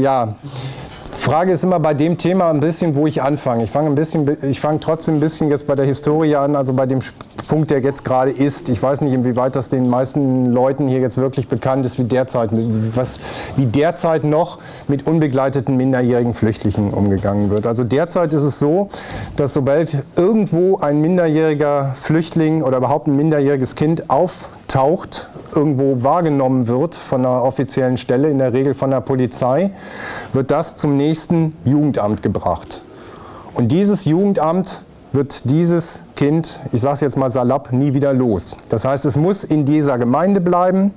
Ja, Frage ist immer bei dem Thema ein bisschen, wo ich anfange. Ich fange fange trotzdem ein bisschen jetzt bei der Historie an, also bei dem Punkt, der jetzt gerade ist. Ich weiß nicht, inwieweit das den meisten Leuten hier jetzt wirklich bekannt ist, wie derzeit, was, wie derzeit noch mit unbegleiteten minderjährigen Flüchtlingen umgegangen wird. Also derzeit ist es so, dass sobald irgendwo ein minderjähriger Flüchtling oder überhaupt ein minderjähriges Kind auftaucht, irgendwo wahrgenommen wird von einer offiziellen Stelle, in der Regel von der Polizei, wird das zum nächsten Jugendamt gebracht. Und dieses Jugendamt wird dieses Kind, ich sage es jetzt mal salopp, nie wieder los. Das heißt, es muss in dieser Gemeinde bleiben.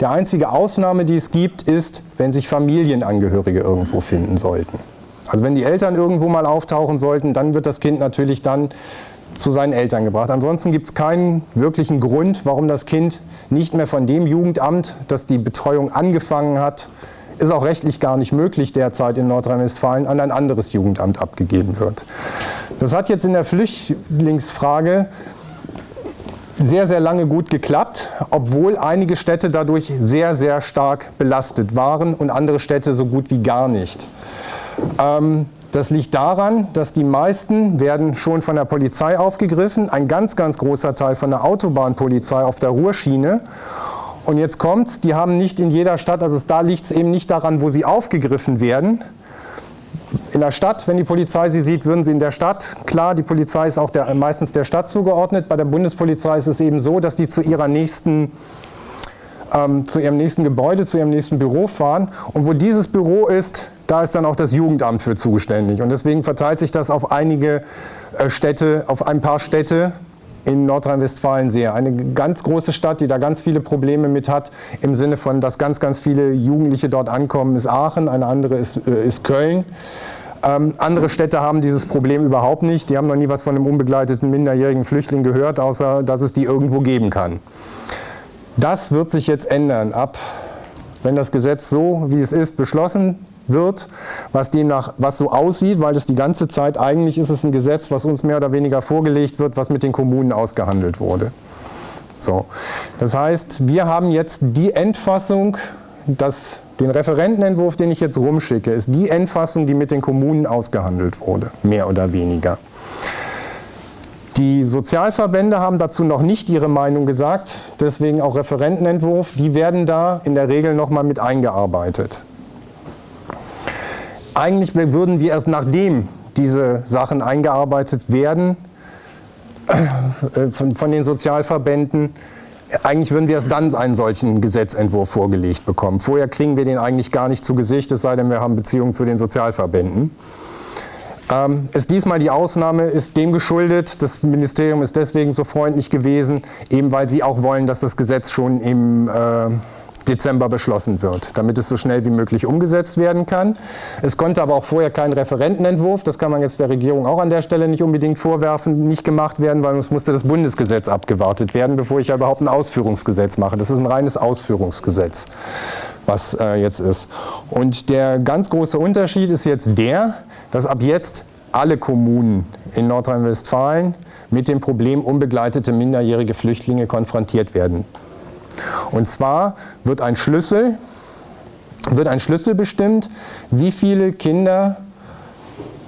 Die einzige Ausnahme, die es gibt, ist, wenn sich Familienangehörige irgendwo finden sollten. Also wenn die Eltern irgendwo mal auftauchen sollten, dann wird das Kind natürlich dann zu seinen Eltern gebracht. Ansonsten gibt es keinen wirklichen Grund, warum das Kind nicht mehr von dem Jugendamt, das die Betreuung angefangen hat, ist auch rechtlich gar nicht möglich derzeit in Nordrhein-Westfalen, an ein anderes Jugendamt abgegeben wird. Das hat jetzt in der Flüchtlingsfrage sehr, sehr lange gut geklappt, obwohl einige Städte dadurch sehr, sehr stark belastet waren und andere Städte so gut wie gar nicht. Ähm, das liegt daran, dass die meisten werden schon von der Polizei aufgegriffen, ein ganz, ganz großer Teil von der Autobahnpolizei auf der Ruhrschiene. Und jetzt kommt's, die haben nicht in jeder Stadt, also da liegt es eben nicht daran, wo sie aufgegriffen werden. In der Stadt, wenn die Polizei sie sieht, würden sie in der Stadt, klar, die Polizei ist auch der, meistens der Stadt zugeordnet. Bei der Bundespolizei ist es eben so, dass die zu ihrer nächsten ähm, zu ihrem nächsten Gebäude, zu ihrem nächsten Büro fahren. Und wo dieses Büro ist, da ist dann auch das Jugendamt für zuständig. Und deswegen verteilt sich das auf einige äh, Städte, auf ein paar Städte in Nordrhein-Westfalen sehr. Eine ganz große Stadt, die da ganz viele Probleme mit hat, im Sinne von, dass ganz, ganz viele Jugendliche dort ankommen, ist Aachen, eine andere ist, äh, ist Köln. Ähm, andere Städte haben dieses Problem überhaupt nicht. Die haben noch nie was von einem unbegleiteten minderjährigen Flüchtling gehört, außer dass es die irgendwo geben kann. Das wird sich jetzt ändern, ab wenn das Gesetz so, wie es ist, beschlossen wird, was demnach, was so aussieht, weil es die ganze Zeit, eigentlich ist es ein Gesetz, was uns mehr oder weniger vorgelegt wird, was mit den Kommunen ausgehandelt wurde. So. Das heißt, wir haben jetzt die Endfassung, das, den Referentenentwurf, den ich jetzt rumschicke, ist die Endfassung, die mit den Kommunen ausgehandelt wurde, mehr oder weniger. Die Sozialverbände haben dazu noch nicht ihre Meinung gesagt, deswegen auch Referentenentwurf. Die werden da in der Regel nochmal mit eingearbeitet. Eigentlich würden wir erst nachdem diese Sachen eingearbeitet werden äh, von, von den Sozialverbänden, eigentlich würden wir erst dann einen solchen Gesetzentwurf vorgelegt bekommen. Vorher kriegen wir den eigentlich gar nicht zu Gesicht, es sei denn, wir haben Beziehungen zu den Sozialverbänden. Ähm, ist diesmal die Ausnahme, ist dem geschuldet. Das Ministerium ist deswegen so freundlich gewesen, eben weil sie auch wollen, dass das Gesetz schon im äh, Dezember beschlossen wird, damit es so schnell wie möglich umgesetzt werden kann. Es konnte aber auch vorher kein Referentenentwurf, das kann man jetzt der Regierung auch an der Stelle nicht unbedingt vorwerfen, nicht gemacht werden, weil es musste das Bundesgesetz abgewartet werden, bevor ich ja überhaupt ein Ausführungsgesetz mache. Das ist ein reines Ausführungsgesetz, was äh, jetzt ist. Und der ganz große Unterschied ist jetzt der, dass ab jetzt alle Kommunen in Nordrhein-Westfalen mit dem Problem unbegleitete minderjährige Flüchtlinge konfrontiert werden. Und zwar wird ein Schlüssel, wird ein Schlüssel bestimmt, wie viele Kinder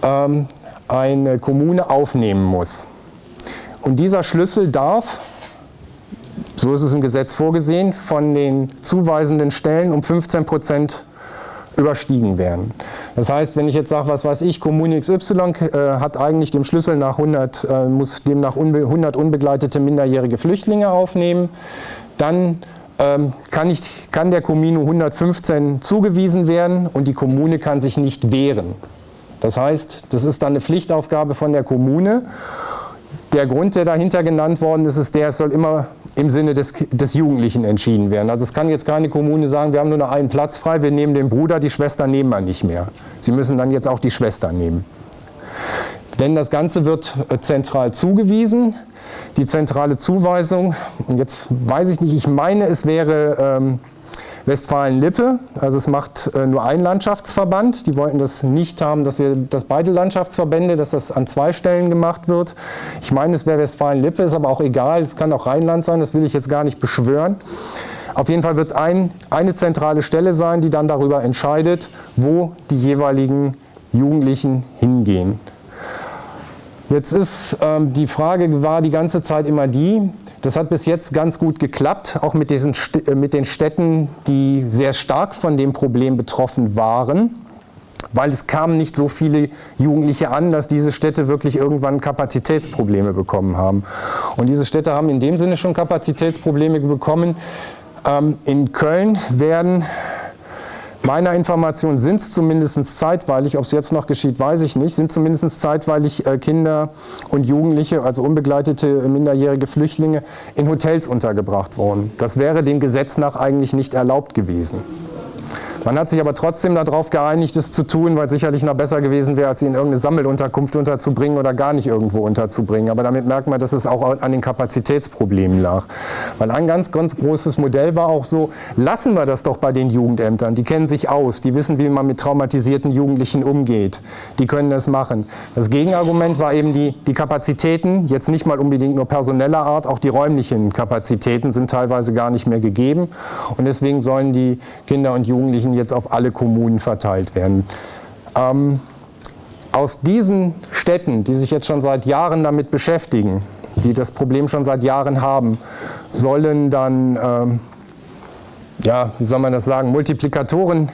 ähm, eine Kommune aufnehmen muss. Und dieser Schlüssel darf, so ist es im Gesetz vorgesehen, von den zuweisenden Stellen um 15 Prozent überstiegen werden. Das heißt, wenn ich jetzt sage, was weiß ich, Kommune XY äh, hat eigentlich dem Schlüssel nach 100, äh, muss demnach unbe 100 unbegleitete minderjährige Flüchtlinge aufnehmen, dann ähm, kann, ich, kann der Kommune 115 zugewiesen werden und die Kommune kann sich nicht wehren. Das heißt, das ist dann eine Pflichtaufgabe von der Kommune. Der Grund, der dahinter genannt worden ist, ist der, es soll immer im Sinne des, des Jugendlichen entschieden werden. Also es kann jetzt keine Kommune sagen, wir haben nur noch einen Platz frei, wir nehmen den Bruder, die Schwester nehmen wir nicht mehr. Sie müssen dann jetzt auch die Schwester nehmen. Denn das Ganze wird äh, zentral zugewiesen. Die zentrale Zuweisung, und jetzt weiß ich nicht, ich meine, es wäre ähm, Westfalen-Lippe, also es macht äh, nur ein Landschaftsverband. Die wollten das nicht haben, dass, wir, dass beide Landschaftsverbände, dass das an zwei Stellen gemacht wird. Ich meine, es wäre Westfalen-Lippe, ist aber auch egal, es kann auch Rheinland sein, das will ich jetzt gar nicht beschwören. Auf jeden Fall wird es ein, eine zentrale Stelle sein, die dann darüber entscheidet, wo die jeweiligen Jugendlichen hingehen. Jetzt ist ähm, die Frage war die ganze Zeit immer die, das hat bis jetzt ganz gut geklappt, auch mit, diesen, äh, mit den Städten, die sehr stark von dem Problem betroffen waren, weil es kamen nicht so viele Jugendliche an, dass diese Städte wirklich irgendwann Kapazitätsprobleme bekommen haben. Und diese Städte haben in dem Sinne schon Kapazitätsprobleme bekommen. Ähm, in Köln werden Meiner Information sind es zumindest zeitweilig, ob es jetzt noch geschieht, weiß ich nicht, sind zumindest zeitweilig äh, Kinder und Jugendliche, also unbegleitete minderjährige Flüchtlinge, in Hotels untergebracht worden. Das wäre dem Gesetz nach eigentlich nicht erlaubt gewesen. Man hat sich aber trotzdem darauf geeinigt, es zu tun, weil es sicherlich noch besser gewesen wäre, als sie in irgendeine Sammelunterkunft unterzubringen oder gar nicht irgendwo unterzubringen. Aber damit merkt man, dass es auch an den Kapazitätsproblemen lag. Weil ein ganz, ganz großes Modell war auch so, lassen wir das doch bei den Jugendämtern. Die kennen sich aus, die wissen, wie man mit traumatisierten Jugendlichen umgeht. Die können das machen. Das Gegenargument war eben die, die Kapazitäten, jetzt nicht mal unbedingt nur personeller Art, auch die räumlichen Kapazitäten sind teilweise gar nicht mehr gegeben. Und deswegen sollen die Kinder und Jugendlichen jetzt auf alle Kommunen verteilt werden. Ähm, aus diesen Städten, die sich jetzt schon seit Jahren damit beschäftigen, die das Problem schon seit Jahren haben, sollen dann, ähm, ja, wie soll man das sagen, Multiplikatoren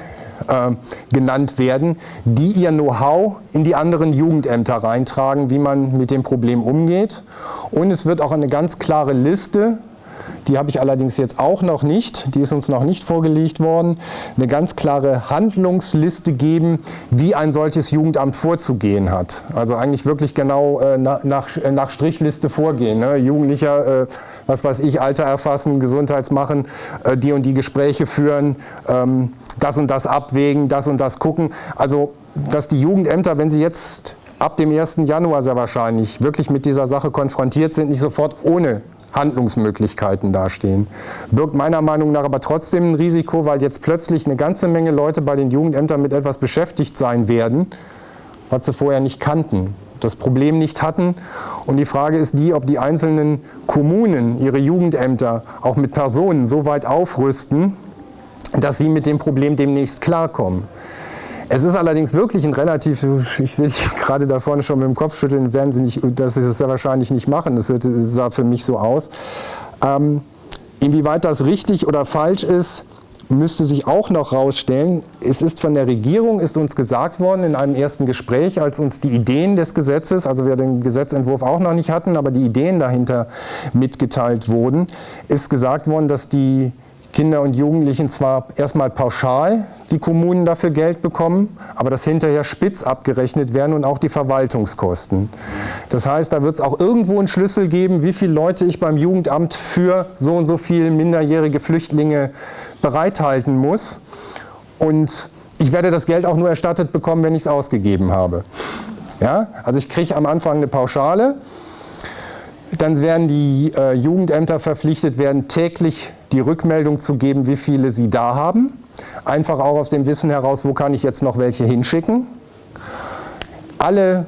äh, genannt werden, die ihr Know-how in die anderen Jugendämter reintragen, wie man mit dem Problem umgeht. Und es wird auch eine ganz klare Liste die habe ich allerdings jetzt auch noch nicht, die ist uns noch nicht vorgelegt worden, eine ganz klare Handlungsliste geben, wie ein solches Jugendamt vorzugehen hat. Also eigentlich wirklich genau äh, nach, nach, Strichliste vorgehen. Ne? Jugendlicher, äh, was weiß ich, Alter erfassen, Gesundheitsmachen, äh, die und die Gespräche führen, ähm, das und das abwägen, das und das gucken. Also dass die Jugendämter, wenn sie jetzt ab dem 1. Januar sehr wahrscheinlich wirklich mit dieser Sache konfrontiert sind, nicht sofort ohne Handlungsmöglichkeiten dastehen. Birgt meiner Meinung nach aber trotzdem ein Risiko, weil jetzt plötzlich eine ganze Menge Leute bei den Jugendämtern mit etwas beschäftigt sein werden, was sie vorher nicht kannten, das Problem nicht hatten. Und die Frage ist die, ob die einzelnen Kommunen ihre Jugendämter auch mit Personen so weit aufrüsten, dass sie mit dem Problem demnächst klarkommen. Es ist allerdings wirklich ein relativ, ich sehe gerade da vorne schon mit dem Kopf schütteln, werden sie nicht, dass sie das ja wahrscheinlich nicht machen, das sah für mich so aus. Ähm, inwieweit das richtig oder falsch ist, müsste sich auch noch rausstellen. Es ist von der Regierung, ist uns gesagt worden in einem ersten Gespräch, als uns die Ideen des Gesetzes, also wir den Gesetzentwurf auch noch nicht hatten, aber die Ideen dahinter mitgeteilt wurden, ist gesagt worden, dass die Kinder und Jugendlichen zwar erstmal pauschal die Kommunen dafür Geld bekommen, aber das hinterher spitz abgerechnet werden und auch die Verwaltungskosten. Das heißt, da wird es auch irgendwo einen Schlüssel geben, wie viele Leute ich beim Jugendamt für so und so viele minderjährige Flüchtlinge bereithalten muss. Und ich werde das Geld auch nur erstattet bekommen, wenn ich es ausgegeben habe. Ja? Also ich kriege am Anfang eine Pauschale, dann werden die äh, Jugendämter verpflichtet werden, täglich die Rückmeldung zu geben, wie viele sie da haben. Einfach auch aus dem Wissen heraus, wo kann ich jetzt noch welche hinschicken. Alle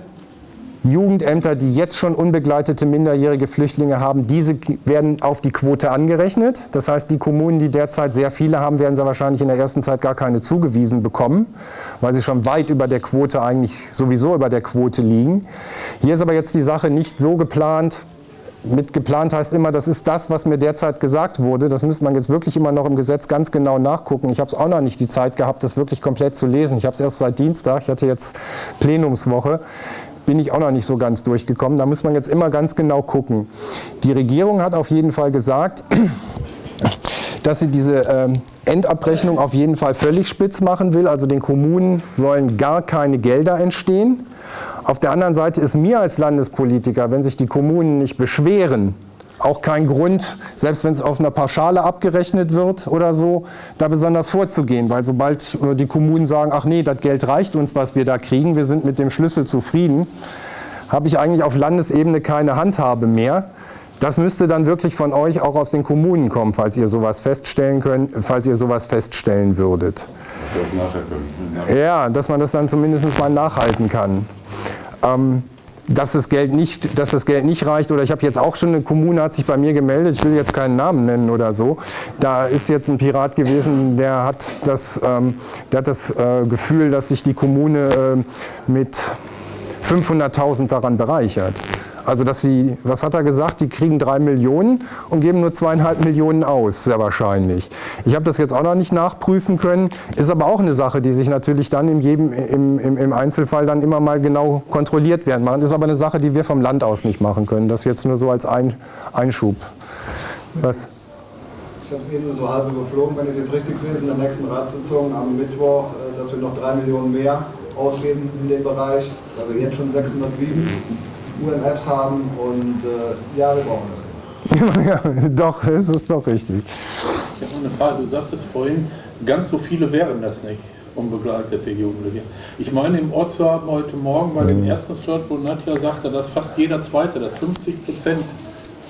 Jugendämter, die jetzt schon unbegleitete minderjährige Flüchtlinge haben, diese werden auf die Quote angerechnet. Das heißt, die Kommunen, die derzeit sehr viele haben, werden sie wahrscheinlich in der ersten Zeit gar keine zugewiesen bekommen, weil sie schon weit über der Quote eigentlich sowieso über der Quote liegen. Hier ist aber jetzt die Sache nicht so geplant, mit geplant heißt immer, das ist das, was mir derzeit gesagt wurde. Das müsste man jetzt wirklich immer noch im Gesetz ganz genau nachgucken. Ich habe es auch noch nicht die Zeit gehabt, das wirklich komplett zu lesen. Ich habe es erst seit Dienstag, ich hatte jetzt Plenumswoche, bin ich auch noch nicht so ganz durchgekommen. Da muss man jetzt immer ganz genau gucken. Die Regierung hat auf jeden Fall gesagt, dass sie diese ähm, Endabrechnung auf jeden Fall völlig spitz machen will. Also den Kommunen sollen gar keine Gelder entstehen. Auf der anderen Seite ist mir als Landespolitiker, wenn sich die Kommunen nicht beschweren, auch kein Grund, selbst wenn es auf einer Pauschale abgerechnet wird oder so, da besonders vorzugehen. Weil sobald äh, die Kommunen sagen, ach nee, das Geld reicht uns, was wir da kriegen, wir sind mit dem Schlüssel zufrieden, habe ich eigentlich auf Landesebene keine Handhabe mehr. Das müsste dann wirklich von euch auch aus den Kommunen kommen, falls ihr sowas feststellen könnt, falls ihr sowas feststellen würdet. Dass wir das nachher können. Ja, dass man das dann zumindest mal nachhalten kann. Ähm, dass das Geld nicht, dass das Geld nicht reicht. Oder ich habe jetzt auch schon eine Kommune hat sich bei mir gemeldet. Ich will jetzt keinen Namen nennen oder so. Da ist jetzt ein Pirat gewesen, der hat das, ähm, der hat das äh, Gefühl, dass sich die Kommune äh, mit 500.000 daran bereichert. Also dass sie, was hat er gesagt, die kriegen drei Millionen und geben nur zweieinhalb Millionen aus, sehr wahrscheinlich. Ich habe das jetzt auch noch nicht nachprüfen können, ist aber auch eine Sache, die sich natürlich dann in jedem, im, im, im Einzelfall dann immer mal genau kontrolliert werden Das ist aber eine Sache, die wir vom Land aus nicht machen können. Das jetzt nur so als Ein, Einschub. Was? Ich habe es eben nur so halb überflogen, wenn ich es jetzt richtig sehe, ist in der nächsten Ratssitzung am Mittwoch, äh, dass wir noch drei Millionen mehr ausgeben in dem Bereich, weil wir jetzt schon 607 UMFs haben und äh, ja, wir brauchen das. ja, doch, es ist doch richtig. Ich habe noch eine Frage. Du sagtest vorhin, ganz so viele wären das nicht, unbegleitete Jugendliche. Ich meine, im Ort zu haben heute Morgen bei dem mhm. ersten Slot, wo Nadja sagte, dass fast jeder Zweite, dass 50 Prozent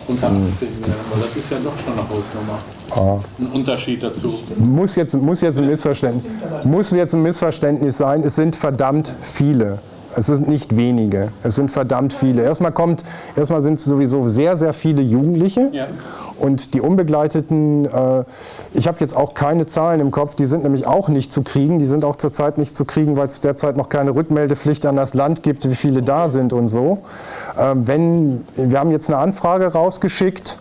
unter 18 mhm. wären. Aber das ist ja doch schon eine Hausnummer. Ah. Ein Unterschied dazu. Muss jetzt, muss, jetzt ein Missverständnis, muss jetzt ein Missverständnis sein. Es sind verdammt viele. Es sind nicht wenige, es sind verdammt viele. Erstmal kommt, erstmal sind es sowieso sehr, sehr viele Jugendliche. Ja. Und die Unbegleiteten, äh, ich habe jetzt auch keine Zahlen im Kopf, die sind nämlich auch nicht zu kriegen. Die sind auch zurzeit nicht zu kriegen, weil es derzeit noch keine Rückmeldepflicht an das Land gibt, wie viele da sind und so. Äh, wenn, wir haben jetzt eine Anfrage rausgeschickt,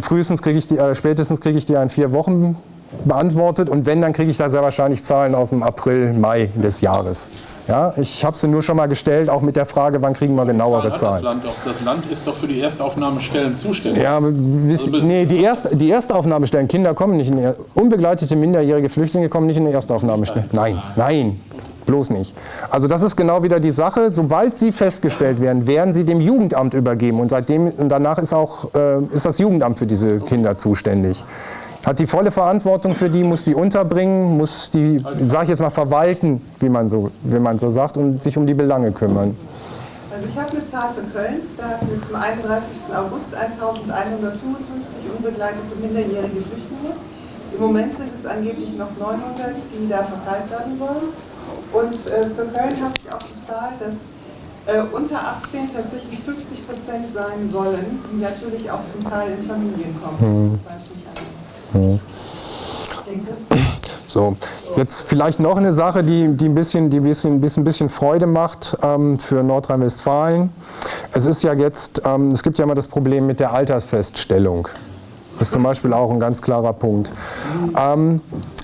frühestens kriege ich die, äh, spätestens kriege ich die in vier Wochen beantwortet und wenn, dann kriege ich da sehr wahrscheinlich Zahlen aus dem April, Mai des Jahres. Ja, ich habe sie nur schon mal gestellt, auch mit der Frage, wann kriegen wir genauere Zahlen. Das Land, das Land ist doch für die Erstaufnahmestellen zuständig. Ja, bis, also nee, die, Erst, die Erstaufnahmestellen, Kinder kommen nicht in die, unbegleitete minderjährige Flüchtlinge kommen nicht in die Erstaufnahmestellen. Nein, nein, bloß nicht. Also das ist genau wieder die Sache, sobald sie festgestellt werden, werden sie dem Jugendamt übergeben und seitdem und danach ist auch äh, ist das Jugendamt für diese Kinder zuständig hat die volle Verantwortung für die, muss die unterbringen, muss die, sag ich jetzt mal, verwalten, wie man so, wie man so sagt, und sich um die Belange kümmern. Also ich habe eine Zahl für Köln, da hatten wir zum 31. August 1155 unbegleitete minderjährige Flüchtlinge. Im Moment sind es angeblich noch 900, die da verteilt werden sollen. Und äh, für Köln habe ich auch die Zahl, dass äh, unter 18 tatsächlich 50 Prozent sein sollen, die natürlich auch zum Teil in Familien kommen. Hm. So, jetzt vielleicht noch eine Sache, die, die, ein, bisschen, die ein, bisschen, ein bisschen Freude macht ähm, für Nordrhein-Westfalen. Es ist ja jetzt, ähm, es gibt ja immer das Problem mit der Altersfeststellung. Das ist zum Beispiel auch ein ganz klarer Punkt. Ähm,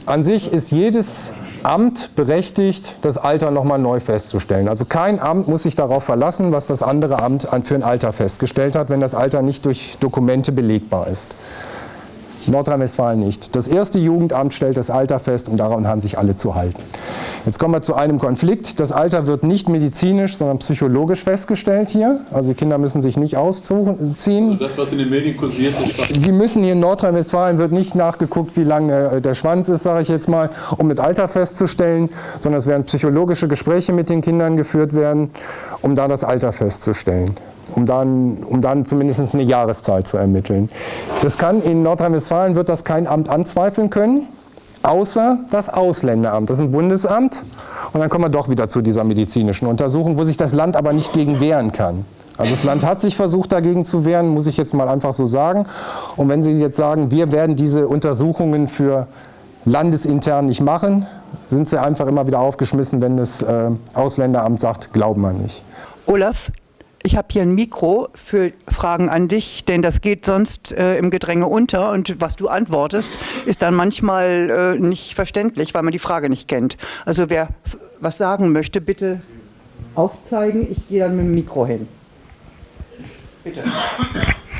an sich ist jedes Amt berechtigt, das Alter nochmal neu festzustellen. Also kein Amt muss sich darauf verlassen, was das andere Amt für ein Alter festgestellt hat, wenn das Alter nicht durch Dokumente belegbar ist. Nordrhein-Westfalen nicht. Das erste Jugendamt stellt das Alter fest und daran haben sich alle zu halten. Jetzt kommen wir zu einem Konflikt. Das Alter wird nicht medizinisch, sondern psychologisch festgestellt hier. Also die Kinder müssen sich nicht ausziehen. Also das, was in den Medien kursiert, ist Sie müssen hier in Nordrhein-Westfalen wird nicht nachgeguckt, wie lang der, der Schwanz ist, sage ich jetzt mal, um mit Alter festzustellen, sondern es werden psychologische Gespräche mit den Kindern geführt werden, um da das Alter festzustellen um dann, um dann zumindest eine Jahreszahl zu ermitteln. Das kann in Nordrhein-Westfalen wird das kein Amt anzweifeln können, außer das Ausländeramt. Das ist ein Bundesamt und dann kommen wir doch wieder zu dieser medizinischen Untersuchung, wo sich das Land aber nicht gegen wehren kann. Also das Land hat sich versucht dagegen zu wehren, muss ich jetzt mal einfach so sagen. Und wenn Sie jetzt sagen, wir werden diese Untersuchungen für landesintern nicht machen, sind Sie einfach immer wieder aufgeschmissen, wenn das äh, Ausländeramt sagt, glauben wir nicht. Olaf, ich habe hier ein Mikro für Fragen an dich, denn das geht sonst äh, im Gedränge unter und was du antwortest, ist dann manchmal äh, nicht verständlich, weil man die Frage nicht kennt. Also wer was sagen möchte, bitte aufzeigen. Ich gehe dann mit dem Mikro hin. Bitte.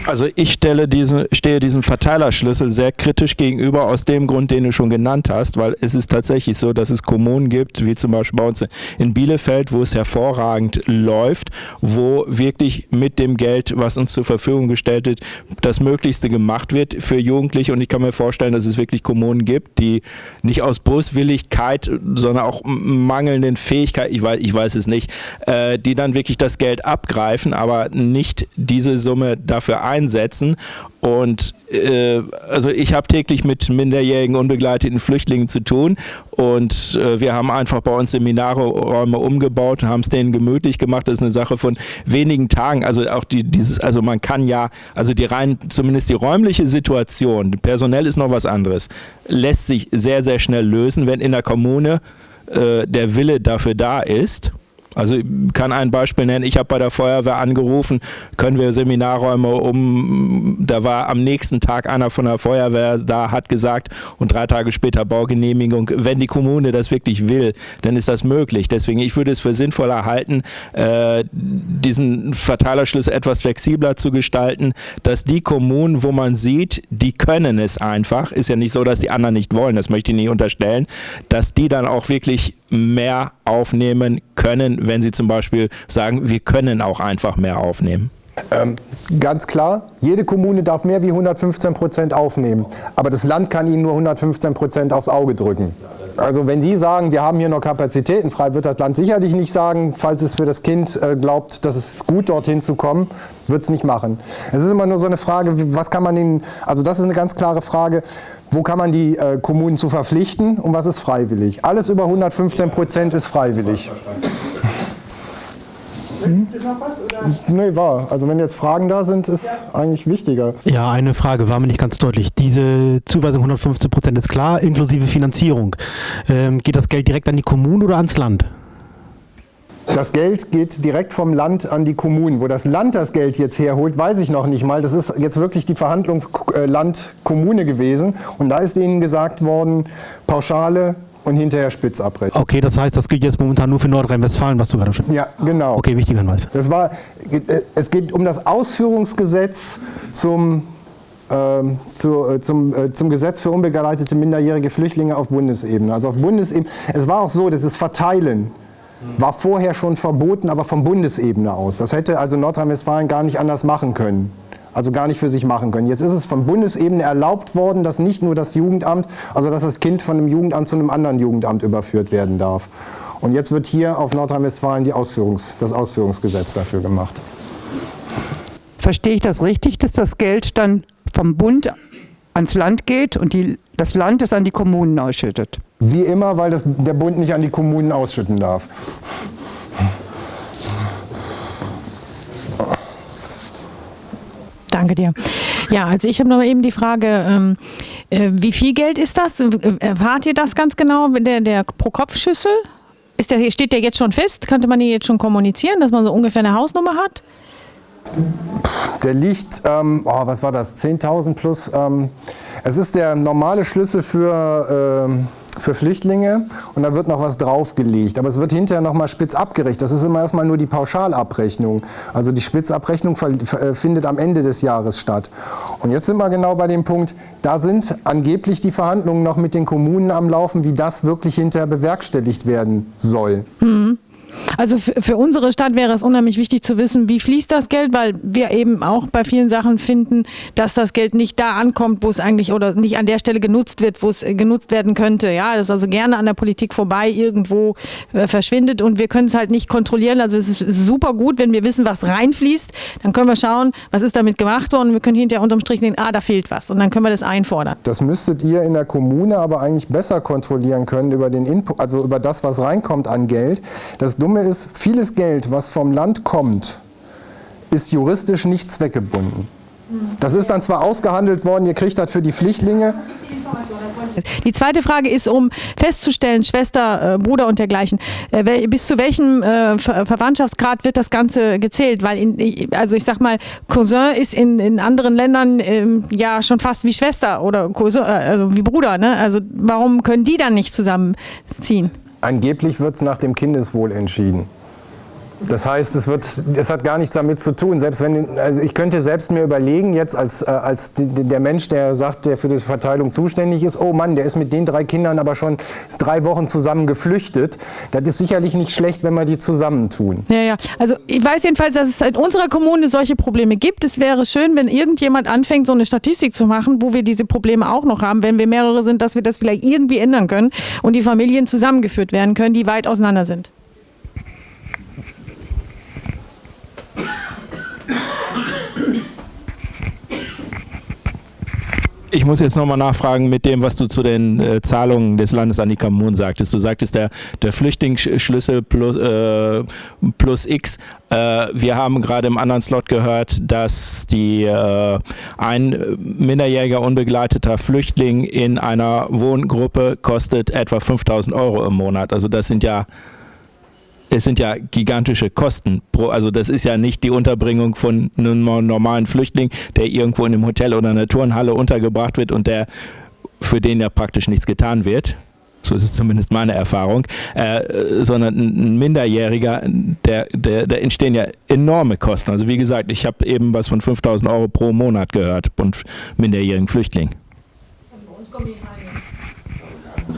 Also ich stelle diesen, stehe diesem Verteilerschlüssel sehr kritisch gegenüber, aus dem Grund, den du schon genannt hast, weil es ist tatsächlich so, dass es Kommunen gibt, wie zum Beispiel bei uns in Bielefeld, wo es hervorragend läuft, wo wirklich mit dem Geld, was uns zur Verfügung gestellt wird, das Möglichste gemacht wird für Jugendliche. Und ich kann mir vorstellen, dass es wirklich Kommunen gibt, die nicht aus Boswilligkeit, sondern auch mangelnden Fähigkeit, ich weiß, ich weiß es nicht, äh, die dann wirklich das Geld abgreifen, aber nicht diese Summe dafür einsetzen. Und äh, also ich habe täglich mit minderjährigen unbegleiteten Flüchtlingen zu tun und äh, wir haben einfach bei uns Seminarräume umgebaut, haben es denen gemütlich gemacht. Das ist eine Sache von wenigen Tagen. Also auch die, dieses, also man kann ja, also die rein, zumindest die räumliche Situation, personell ist noch was anderes, lässt sich sehr, sehr schnell lösen, wenn in der Kommune äh, der Wille dafür da ist. Also ich kann ein Beispiel nennen, ich habe bei der Feuerwehr angerufen, können wir Seminarräume um, da war am nächsten Tag einer von der Feuerwehr da, hat gesagt und drei Tage später Baugenehmigung, wenn die Kommune das wirklich will, dann ist das möglich. Deswegen, ich würde es für sinnvoller halten, äh, diesen Verteilerschlüssel etwas flexibler zu gestalten, dass die Kommunen, wo man sieht, die können es einfach, ist ja nicht so, dass die anderen nicht wollen, das möchte ich nicht unterstellen, dass die dann auch wirklich mehr aufnehmen können, wenn sie zum Beispiel sagen, wir können auch einfach mehr aufnehmen? Ähm, ganz klar, jede Kommune darf mehr wie 115 Prozent aufnehmen, aber das Land kann ihnen nur 115 Prozent aufs Auge drücken. Also wenn die sagen, wir haben hier noch Kapazitäten frei, wird das Land sicherlich nicht sagen, falls es für das Kind äh, glaubt, dass es gut dorthin zu kommen, wird es nicht machen. Es ist immer nur so eine Frage, was kann man ihnen, also das ist eine ganz klare Frage, wo kann man die äh, Kommunen zu verpflichten und was ist freiwillig. Alles über 115 Prozent ist freiwillig. Hm? Nee, war. Also wenn jetzt Fragen da sind, ist ja. eigentlich wichtiger. Ja, eine Frage war mir nicht ganz deutlich. Diese Zuweisung 115 Prozent ist klar, inklusive Finanzierung. Ähm, geht das Geld direkt an die Kommunen oder ans Land? Das Geld geht direkt vom Land an die Kommunen. Wo das Land das Geld jetzt herholt, weiß ich noch nicht mal. Das ist jetzt wirklich die Verhandlung äh, Land-Kommune gewesen. Und da ist ihnen gesagt worden, Pauschale und hinterher Spitzabrechnung. Okay, das heißt, das gilt jetzt momentan nur für Nordrhein-Westfalen, was du gerade schon Ja, genau. Okay, wichtiger Hinweis. Das war, äh, es geht um das Ausführungsgesetz zum, ähm, zu, äh, zum, äh, zum Gesetz für unbegleitete minderjährige Flüchtlinge auf Bundesebene. Also auf Bundesebene. Es war auch so, dass es Verteilen war vorher schon verboten, aber von Bundesebene aus. Das hätte also Nordrhein-Westfalen gar nicht anders machen können also gar nicht für sich machen können. Jetzt ist es von Bundesebene erlaubt worden, dass nicht nur das Jugendamt, also dass das Kind von einem Jugendamt zu einem anderen Jugendamt überführt werden darf. Und jetzt wird hier auf Nordrhein-Westfalen Ausführungs-, das Ausführungsgesetz dafür gemacht. Verstehe ich das richtig, dass das Geld dann vom Bund ans Land geht und die, das Land es an die Kommunen ausschüttet? Wie immer, weil das, der Bund nicht an die Kommunen ausschütten darf. Danke dir. Ja, also ich habe noch eben die Frage, ähm, äh, wie viel Geld ist das? Äh, erfahrt ihr das ganz genau, der, der Pro-Kopf-Schüssel? Ist der, steht der jetzt schon fest? Könnte man die jetzt schon kommunizieren, dass man so ungefähr eine Hausnummer hat? Der liegt, ähm, oh, was war das, 10.000 plus. Ähm, es ist der normale Schlüssel für, ähm, für Flüchtlinge und da wird noch was draufgelegt. Aber es wird hinterher nochmal spitz abgerechnet. Das ist immer erstmal nur die Pauschalabrechnung. Also die Spitzabrechnung äh, findet am Ende des Jahres statt. Und jetzt sind wir genau bei dem Punkt, da sind angeblich die Verhandlungen noch mit den Kommunen am Laufen, wie das wirklich hinterher bewerkstelligt werden soll. Mhm. Also für, unsere Stadt wäre es unheimlich wichtig zu wissen, wie fließt das Geld, weil wir eben auch bei vielen Sachen finden, dass das Geld nicht da ankommt, wo es eigentlich oder nicht an der Stelle genutzt wird, wo es äh, genutzt werden könnte. Ja, das ist also gerne an der Politik vorbei irgendwo äh, verschwindet und wir können es halt nicht kontrollieren. Also es ist super gut, wenn wir wissen, was reinfließt, dann können wir schauen, was ist damit gemacht worden wir können hinterher unterm Strich sehen, ah, da fehlt was und dann können wir das einfordern. Das müsstet ihr in der Kommune aber eigentlich besser kontrollieren können über den Input, also über das, was reinkommt an Geld. Das Dumme ist, vieles Geld, was vom Land kommt, ist juristisch nicht zweckgebunden. Das ist dann zwar ausgehandelt worden, ihr kriegt das für die Flüchtlinge. Die zweite Frage ist, um festzustellen, Schwester, äh, Bruder und dergleichen, äh, bis zu welchem äh, Ver Verwandtschaftsgrad wird das Ganze gezählt? Weil, in, also ich sag mal, Cousin ist in, in anderen Ländern ähm, ja schon fast wie Schwester oder Cousin, äh, also wie Bruder. Ne? Also warum können die dann nicht zusammenziehen? Angeblich wird es nach dem Kindeswohl entschieden. Das heißt, es, wird, es hat gar nichts damit zu tun. Selbst wenn, also ich könnte selbst mir überlegen, jetzt als, äh, als der Mensch, der sagt, der für die Verteilung zuständig ist, oh Mann, der ist mit den drei Kindern aber schon drei Wochen zusammen geflüchtet. Das ist sicherlich nicht schlecht, wenn wir die zusammentun. Ja, ja. Also ich weiß jedenfalls, dass es in unserer Kommune solche Probleme gibt. Es wäre schön, wenn irgendjemand anfängt, so eine Statistik zu machen, wo wir diese Probleme auch noch haben, wenn wir mehrere sind, dass wir das vielleicht irgendwie ändern können und die Familien zusammengeführt werden können, die weit auseinander sind. Ich muss jetzt nochmal nachfragen mit dem, was du zu den äh, Zahlungen des Landes an die Kommunen sagtest. Du sagtest, der, der Flüchtlingsschlüssel plus, äh, plus X. Äh, wir haben gerade im anderen Slot gehört, dass die, äh, ein minderjähriger unbegleiteter Flüchtling in einer Wohngruppe kostet etwa 5000 Euro im Monat. Also das sind ja es sind ja gigantische Kosten. also das ist ja nicht die Unterbringung von einem normalen Flüchtling, der irgendwo in einem Hotel oder einer Turnhalle untergebracht wird und der für den ja praktisch nichts getan wird. So ist es zumindest meine Erfahrung, äh, sondern ein Minderjähriger, der, der, der entstehen ja enorme Kosten. Also wie gesagt, ich habe eben was von 5000 Euro pro Monat gehört und minderjährigen Flüchtling. Bei uns kommen die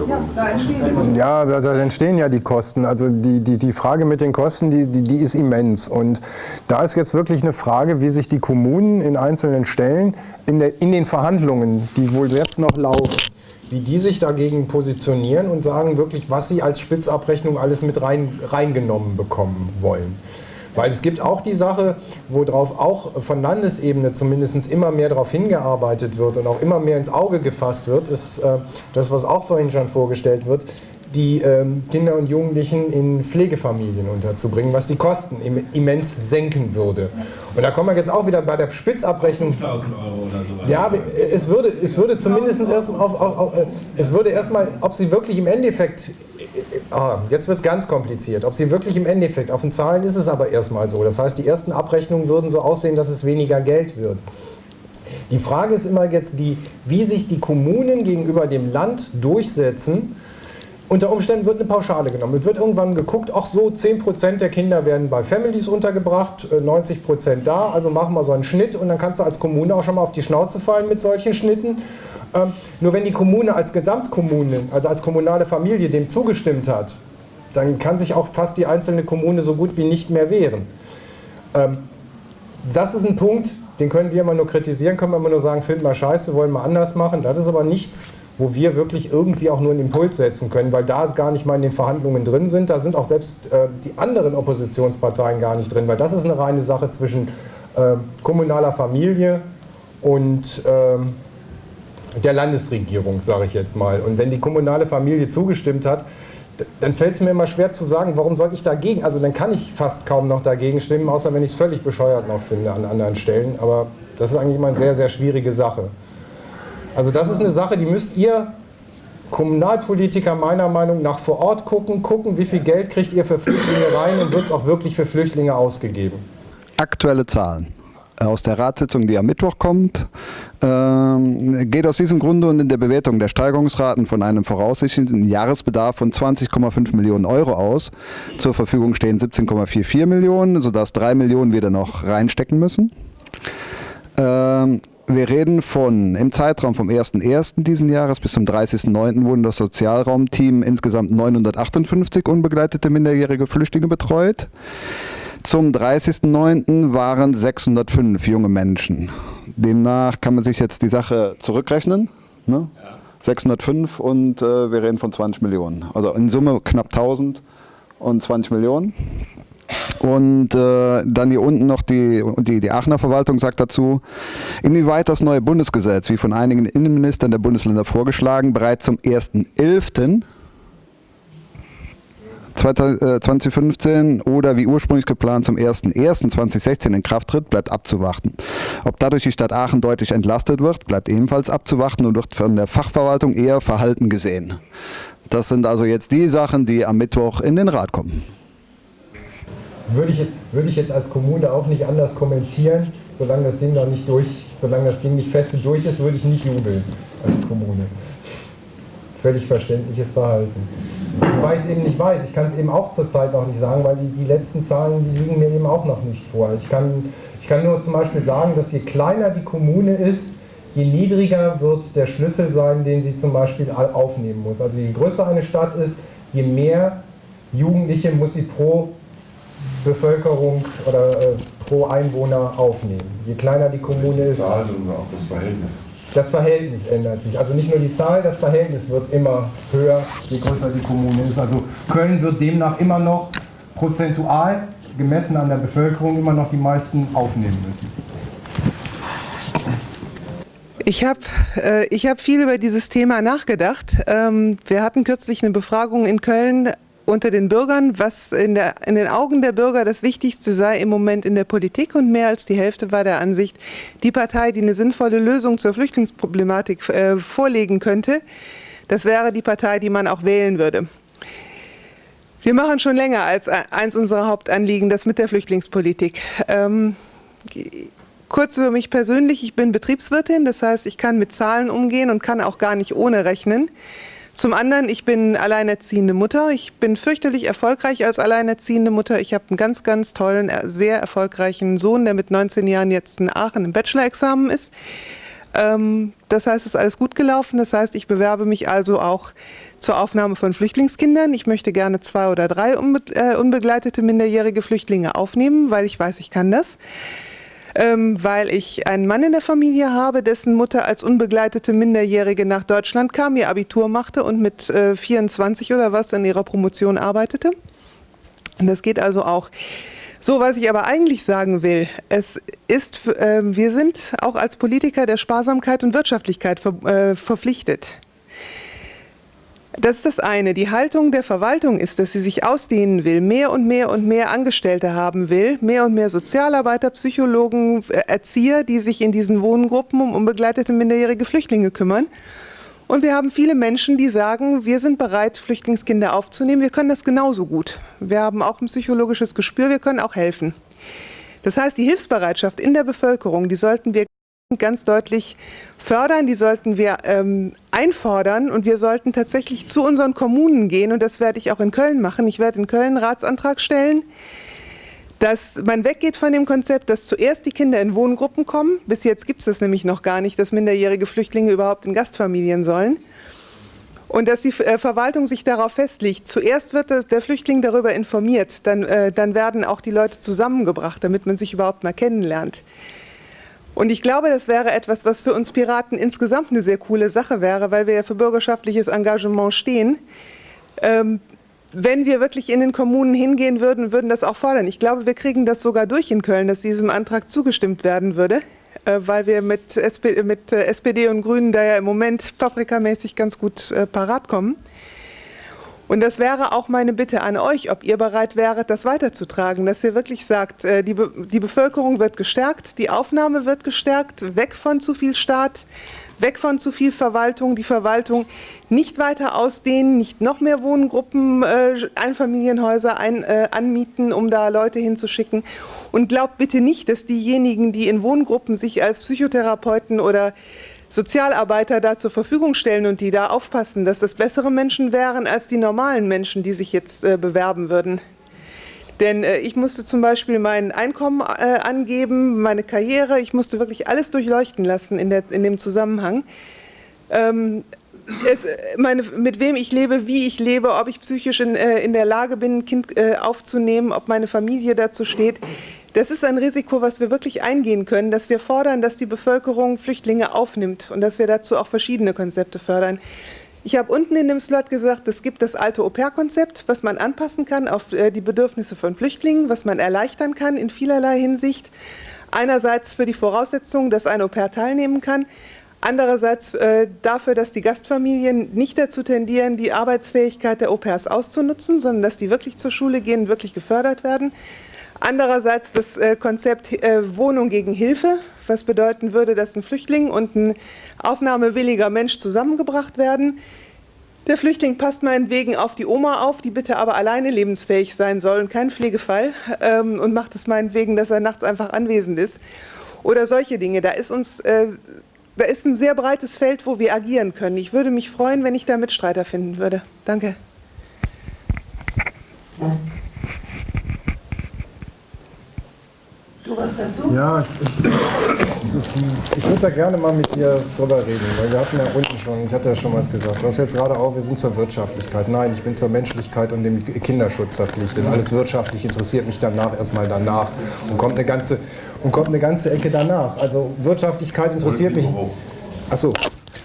ja, da entstehen, ja, da, entstehen ja die Kosten. Also die, die, die Frage mit den Kosten, die, die, die ist immens. Und da ist jetzt wirklich eine Frage, wie sich die Kommunen in einzelnen Stellen in, der, in den Verhandlungen, die wohl jetzt noch laufen, wie die sich dagegen positionieren und sagen wirklich, was sie als Spitzabrechnung alles mit rein, reingenommen bekommen wollen. Weil es gibt auch die Sache, worauf auch von Landesebene zumindest immer mehr darauf hingearbeitet wird und auch immer mehr ins Auge gefasst wird, ist äh, das, was auch vorhin schon vorgestellt wird, die ähm, Kinder und Jugendlichen in Pflegefamilien unterzubringen, was die Kosten immens senken würde. Und da kommen wir jetzt auch wieder bei der Spitzabrechnung. 5000 Euro oder sowas. Ja, es würde, es würde zumindest erstmal auf, auf, auf, äh, es würde erstmal, ob sie wirklich im Endeffekt Ah, jetzt wird es ganz kompliziert. Ob sie wirklich im Endeffekt, auf den Zahlen ist es aber erstmal so. Das heißt, die ersten Abrechnungen würden so aussehen, dass es weniger Geld wird. Die Frage ist immer jetzt die, wie sich die Kommunen gegenüber dem Land durchsetzen. Unter Umständen wird eine Pauschale genommen. Es wird irgendwann geguckt, ach so, 10% der Kinder werden bei Families untergebracht, 90% äh, da, also machen wir so einen Schnitt und dann kannst du als Kommune auch schon mal auf die Schnauze fallen mit solchen Schnitten ähm, nur wenn die Kommune als Gesamtkommune, also als kommunale Familie dem zugestimmt hat, dann kann sich auch fast die einzelne Kommune so gut wie nicht mehr wehren. Ähm, das ist ein Punkt, den können wir immer nur kritisieren, können wir immer nur sagen, finden wir scheiße, wollen wir anders machen. Das ist aber nichts, wo wir wirklich irgendwie auch nur einen Impuls setzen können, weil da gar nicht mal in den Verhandlungen drin sind. Da sind auch selbst äh, die anderen Oppositionsparteien gar nicht drin, weil das ist eine reine Sache zwischen äh, kommunaler Familie und äh, der Landesregierung, sage ich jetzt mal. Und wenn die kommunale Familie zugestimmt hat, dann fällt es mir immer schwer zu sagen, warum soll ich dagegen, also dann kann ich fast kaum noch dagegen stimmen, außer wenn ich es völlig bescheuert noch finde an anderen Stellen. Aber das ist eigentlich immer eine sehr, sehr schwierige Sache. Also das ist eine Sache, die müsst ihr Kommunalpolitiker meiner Meinung nach vor Ort gucken, gucken, wie viel Geld kriegt ihr für Flüchtlinge rein und wird es auch wirklich für Flüchtlinge ausgegeben. Aktuelle Zahlen aus der Ratssitzung, die am Mittwoch kommt, ähm, geht aus diesem Grunde und in der Bewertung der Steigerungsraten von einem voraussichtlichen Jahresbedarf von 20,5 Millionen Euro aus. Zur Verfügung stehen 17,44 Millionen, sodass 3 Millionen wir da noch reinstecken müssen. Ähm, wir reden von, im Zeitraum vom 1.1. diesen Jahres bis zum 30.9. wurden das Sozialraumteam insgesamt 958 unbegleitete minderjährige Flüchtlinge betreut. Zum 30.09. waren 605 junge Menschen. Demnach kann man sich jetzt die Sache zurückrechnen. Ne? Ja. 605 und äh, wir reden von 20 Millionen. Also in Summe knapp 1000 und 20 Millionen. Und äh, dann hier unten noch die, die, die Aachener Verwaltung sagt dazu, inwieweit das neue Bundesgesetz, wie von einigen Innenministern der Bundesländer vorgeschlagen, bereits zum 1.11. 2015 äh, oder wie ursprünglich geplant zum 01.01.2016 in Kraft tritt, bleibt abzuwarten. Ob dadurch die Stadt Aachen deutlich entlastet wird, bleibt ebenfalls abzuwarten und wird von der Fachverwaltung eher verhalten gesehen. Das sind also jetzt die Sachen, die am Mittwoch in den Rat kommen. Würde ich jetzt, würde ich jetzt als Kommune auch nicht anders kommentieren, solange das Ding noch nicht durch, solange das Ding nicht fest durch ist, würde ich nicht jubeln als Kommune. Völlig verständliches Verhalten. Wobei ich es eben nicht weiß. Ich kann es eben auch zurzeit noch nicht sagen, weil die, die letzten Zahlen, die liegen mir eben auch noch nicht vor. Ich kann, ich kann nur zum Beispiel sagen, dass je kleiner die Kommune ist, je niedriger wird der Schlüssel sein, den sie zum Beispiel aufnehmen muss. Also je größer eine Stadt ist, je mehr Jugendliche muss sie pro Bevölkerung oder äh, pro Einwohner aufnehmen. Je kleiner die Kommune die ist. Zahl, sondern auch das Verhältnis das Verhältnis ändert sich. Also nicht nur die Zahl, das Verhältnis wird immer höher, je größer die Kommune ist. Also Köln wird demnach immer noch prozentual, gemessen an der Bevölkerung, immer noch die meisten aufnehmen müssen. Ich habe äh, ich hab viel über dieses Thema nachgedacht. Ähm, wir hatten kürzlich eine Befragung in Köln unter den Bürgern, was in, der, in den Augen der Bürger das Wichtigste sei im Moment in der Politik und mehr als die Hälfte war der Ansicht, die Partei, die eine sinnvolle Lösung zur Flüchtlingsproblematik äh, vorlegen könnte, das wäre die Partei, die man auch wählen würde. Wir machen schon länger als eins unserer Hauptanliegen das mit der Flüchtlingspolitik. Ähm, kurz über mich persönlich, ich bin Betriebswirtin, das heißt, ich kann mit Zahlen umgehen und kann auch gar nicht ohne rechnen. Zum anderen, ich bin alleinerziehende Mutter. Ich bin fürchterlich erfolgreich als alleinerziehende Mutter. Ich habe einen ganz, ganz tollen, sehr erfolgreichen Sohn, der mit 19 Jahren jetzt in Aachen im Bachelor-Examen ist. Ähm, das heißt, es ist alles gut gelaufen. Das heißt, ich bewerbe mich also auch zur Aufnahme von Flüchtlingskindern. Ich möchte gerne zwei oder drei äh, unbegleitete minderjährige Flüchtlinge aufnehmen, weil ich weiß, ich kann das ähm, weil ich einen Mann in der Familie habe, dessen Mutter als unbegleitete Minderjährige nach Deutschland kam, ihr Abitur machte und mit äh, 24 oder was in ihrer Promotion arbeitete. Und das geht also auch. So, was ich aber eigentlich sagen will, es ist, äh, wir sind auch als Politiker der Sparsamkeit und Wirtschaftlichkeit ver, äh, verpflichtet. Das ist das eine. Die Haltung der Verwaltung ist, dass sie sich ausdehnen will, mehr und mehr und mehr Angestellte haben will, mehr und mehr Sozialarbeiter, Psychologen, äh, Erzieher, die sich in diesen Wohngruppen um unbegleitete minderjährige Flüchtlinge kümmern. Und wir haben viele Menschen, die sagen, wir sind bereit, Flüchtlingskinder aufzunehmen. Wir können das genauso gut. Wir haben auch ein psychologisches Gespür, wir können auch helfen. Das heißt, die Hilfsbereitschaft in der Bevölkerung, die sollten wir ganz deutlich fördern, die sollten wir ähm, einfordern und wir sollten tatsächlich zu unseren Kommunen gehen und das werde ich auch in Köln machen. Ich werde in Köln einen Ratsantrag stellen, dass man weggeht von dem Konzept, dass zuerst die Kinder in Wohngruppen kommen. Bis jetzt gibt es das nämlich noch gar nicht, dass minderjährige Flüchtlinge überhaupt in Gastfamilien sollen. Und dass die äh, Verwaltung sich darauf festlegt, zuerst wird der Flüchtling darüber informiert, dann, äh, dann werden auch die Leute zusammengebracht, damit man sich überhaupt mal kennenlernt. Und ich glaube, das wäre etwas, was für uns Piraten insgesamt eine sehr coole Sache wäre, weil wir ja für bürgerschaftliches Engagement stehen. Ähm, wenn wir wirklich in den Kommunen hingehen würden, würden das auch fordern. Ich glaube, wir kriegen das sogar durch in Köln, dass diesem Antrag zugestimmt werden würde, äh, weil wir mit, SP, mit äh, SPD und Grünen da ja im Moment paprikamäßig ganz gut äh, parat kommen. Und das wäre auch meine Bitte an euch, ob ihr bereit wäret, das weiterzutragen, dass ihr wirklich sagt, äh, die, Be die Bevölkerung wird gestärkt, die Aufnahme wird gestärkt, weg von zu viel Staat, weg von zu viel Verwaltung, die Verwaltung nicht weiter ausdehnen, nicht noch mehr Wohngruppen, äh, Einfamilienhäuser ein, äh, anmieten, um da Leute hinzuschicken. Und glaubt bitte nicht, dass diejenigen, die in Wohngruppen sich als Psychotherapeuten oder Sozialarbeiter da zur Verfügung stellen und die da aufpassen, dass das bessere Menschen wären als die normalen Menschen, die sich jetzt äh, bewerben würden. Denn äh, ich musste zum Beispiel mein Einkommen äh, angeben, meine Karriere, ich musste wirklich alles durchleuchten lassen in, der, in dem Zusammenhang. Ähm, es, meine, mit wem ich lebe, wie ich lebe, ob ich psychisch in, äh, in der Lage bin, ein Kind äh, aufzunehmen, ob meine Familie dazu steht. Das ist ein Risiko, was wir wirklich eingehen können, dass wir fordern, dass die Bevölkerung Flüchtlinge aufnimmt und dass wir dazu auch verschiedene Konzepte fördern. Ich habe unten in dem Slot gesagt, es gibt das alte Au-pair-Konzept, was man anpassen kann auf äh, die Bedürfnisse von Flüchtlingen, was man erleichtern kann in vielerlei Hinsicht. Einerseits für die Voraussetzung, dass ein Au-pair teilnehmen kann, Andererseits äh, dafür, dass die Gastfamilien nicht dazu tendieren, die Arbeitsfähigkeit der Au-pairs auszunutzen, sondern dass die wirklich zur Schule gehen, wirklich gefördert werden. Andererseits das äh, Konzept äh, Wohnung gegen Hilfe, was bedeuten würde, dass ein Flüchtling und ein aufnahmewilliger Mensch zusammengebracht werden. Der Flüchtling passt meinetwegen auf die Oma auf, die bitte aber alleine lebensfähig sein soll und kein Pflegefall ähm, und macht es meinetwegen, dass er nachts einfach anwesend ist. Oder solche Dinge. Da ist uns äh, da ist ein sehr breites Feld, wo wir agieren können. Ich würde mich freuen, wenn ich da Mitstreiter finden würde. Danke. Du was dazu? Ja, ich, ich, ich würde da gerne mal mit dir drüber reden, weil wir hatten ja unten schon, ich hatte ja schon was gesagt. Du hast jetzt gerade auch, wir sind zur Wirtschaftlichkeit. Nein, ich bin zur Menschlichkeit und dem Kinderschutz verpflichtet. Alles wirtschaftlich interessiert mich danach erstmal danach und kommt eine ganze und kommt eine ganze Ecke danach. Also Wirtschaftlichkeit interessiert mich. Achso.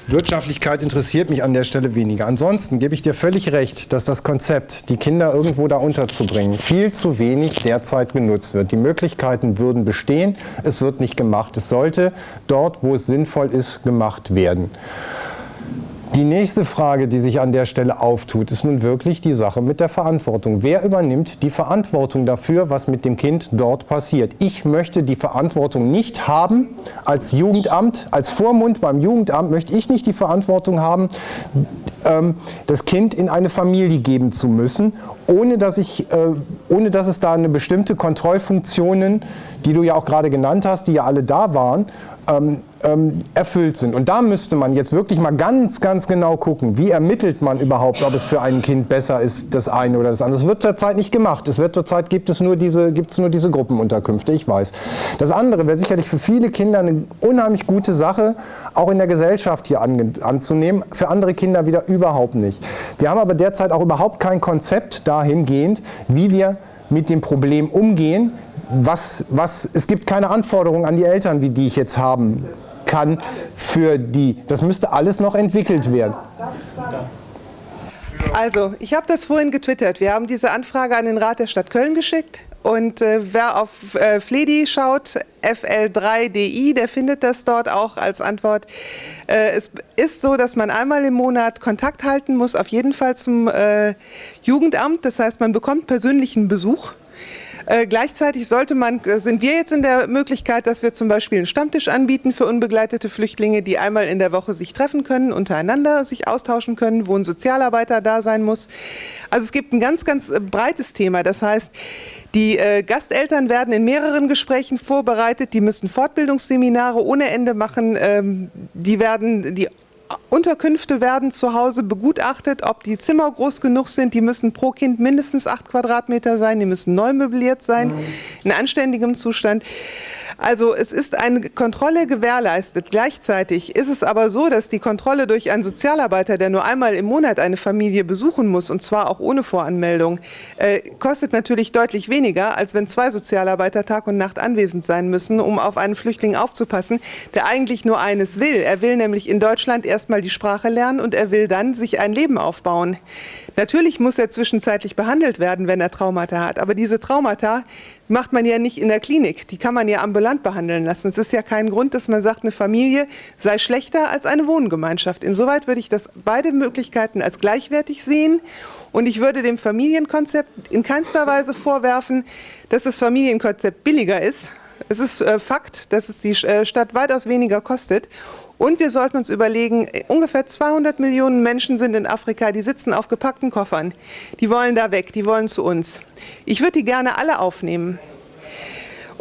Wirtschaftlichkeit interessiert mich an der Stelle weniger. Ansonsten gebe ich dir völlig recht, dass das Konzept, die Kinder irgendwo da unterzubringen, viel zu wenig derzeit genutzt wird. Die Möglichkeiten würden bestehen, es wird nicht gemacht. Es sollte dort, wo es sinnvoll ist, gemacht werden. Die nächste Frage, die sich an der Stelle auftut, ist nun wirklich die Sache mit der Verantwortung. Wer übernimmt die Verantwortung dafür, was mit dem Kind dort passiert? Ich möchte die Verantwortung nicht haben als Jugendamt, als Vormund beim Jugendamt möchte ich nicht die Verantwortung haben, ähm, das Kind in eine Familie geben zu müssen, ohne dass, ich, äh, ohne dass es da eine bestimmte Kontrollfunktionen, die du ja auch gerade genannt hast, die ja alle da waren, ähm, ähm, erfüllt sind. Und da müsste man jetzt wirklich mal ganz, ganz genau gucken, wie ermittelt man überhaupt, ob es für ein Kind besser ist, das eine oder das andere. Das wird zurzeit nicht gemacht. Es wird zurzeit gibt es nur diese, gibt nur diese Gruppenunterkünfte, ich weiß. Das andere wäre sicherlich für viele Kinder eine unheimlich gute Sache, auch in der Gesellschaft hier an, anzunehmen, für andere Kinder wieder überhaupt nicht. Wir haben aber derzeit auch überhaupt kein Konzept dahingehend, wie wir mit dem Problem umgehen, was, was, es gibt keine Anforderungen an die Eltern, wie die ich jetzt haben kann für die. Das müsste alles noch entwickelt werden. Also, ich habe das vorhin getwittert. Wir haben diese Anfrage an den Rat der Stadt Köln geschickt. Und äh, wer auf äh, Fledi schaut, FL3DI, der findet das dort auch als Antwort. Äh, es ist so, dass man einmal im Monat Kontakt halten muss, auf jeden Fall zum äh, Jugendamt. Das heißt, man bekommt persönlichen Besuch. Äh, gleichzeitig sollte man, äh, sind wir jetzt in der Möglichkeit, dass wir zum Beispiel einen Stammtisch anbieten für unbegleitete Flüchtlinge, die einmal in der Woche sich treffen können, untereinander sich austauschen können, wo ein Sozialarbeiter da sein muss. Also es gibt ein ganz, ganz äh, breites Thema. Das heißt, die äh, Gasteltern werden in mehreren Gesprächen vorbereitet, die müssen Fortbildungsseminare ohne Ende machen, ähm, die werden die Unterkünfte werden zu Hause begutachtet, ob die Zimmer groß genug sind. Die müssen pro Kind mindestens acht Quadratmeter sein. Die müssen neu möbliert sein, in anständigem Zustand. Also es ist eine Kontrolle gewährleistet. Gleichzeitig ist es aber so, dass die Kontrolle durch einen Sozialarbeiter, der nur einmal im Monat eine Familie besuchen muss, und zwar auch ohne Voranmeldung, äh, kostet natürlich deutlich weniger, als wenn zwei Sozialarbeiter Tag und Nacht anwesend sein müssen, um auf einen Flüchtling aufzupassen, der eigentlich nur eines will. Er will nämlich in Deutschland erstmal die Sprache lernen und er will dann sich ein Leben aufbauen. Natürlich muss er zwischenzeitlich behandelt werden, wenn er Traumata hat, aber diese Traumata macht man ja nicht in der Klinik, die kann man ja ambulant behandeln lassen. Es ist ja kein Grund, dass man sagt, eine Familie sei schlechter als eine Wohngemeinschaft. Insoweit würde ich das beide Möglichkeiten als gleichwertig sehen und ich würde dem Familienkonzept in keinster Weise vorwerfen, dass das Familienkonzept billiger ist. Es ist äh, Fakt, dass es die äh, Stadt weitaus weniger kostet und wir sollten uns überlegen, ungefähr 200 Millionen Menschen sind in Afrika, die sitzen auf gepackten Koffern. Die wollen da weg, die wollen zu uns. Ich würde die gerne alle aufnehmen.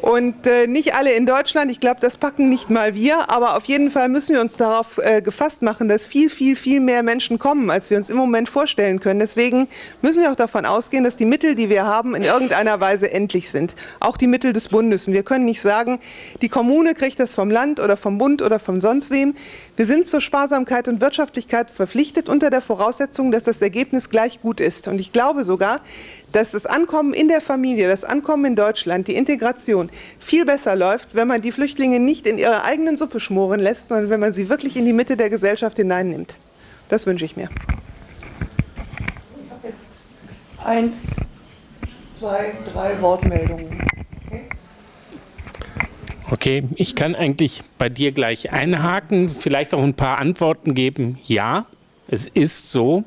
Und äh, nicht alle in Deutschland, ich glaube, das packen nicht mal wir, aber auf jeden Fall müssen wir uns darauf äh, gefasst machen, dass viel, viel, viel mehr Menschen kommen, als wir uns im Moment vorstellen können. Deswegen müssen wir auch davon ausgehen, dass die Mittel, die wir haben, in irgendeiner Weise endlich sind. Auch die Mittel des Bundes. Und wir können nicht sagen, die Kommune kriegt das vom Land oder vom Bund oder von sonst wem. Wir sind zur Sparsamkeit und Wirtschaftlichkeit verpflichtet unter der Voraussetzung, dass das Ergebnis gleich gut ist. Und ich glaube sogar, dass das Ankommen in der Familie, das Ankommen in Deutschland, die Integration viel besser läuft, wenn man die Flüchtlinge nicht in ihrer eigenen Suppe schmoren lässt, sondern wenn man sie wirklich in die Mitte der Gesellschaft hineinnimmt. Das wünsche ich mir. Ich habe jetzt eins, zwei, drei Wortmeldungen. Okay, ich kann eigentlich bei dir gleich einhaken, vielleicht auch ein paar Antworten geben. Ja, es ist so,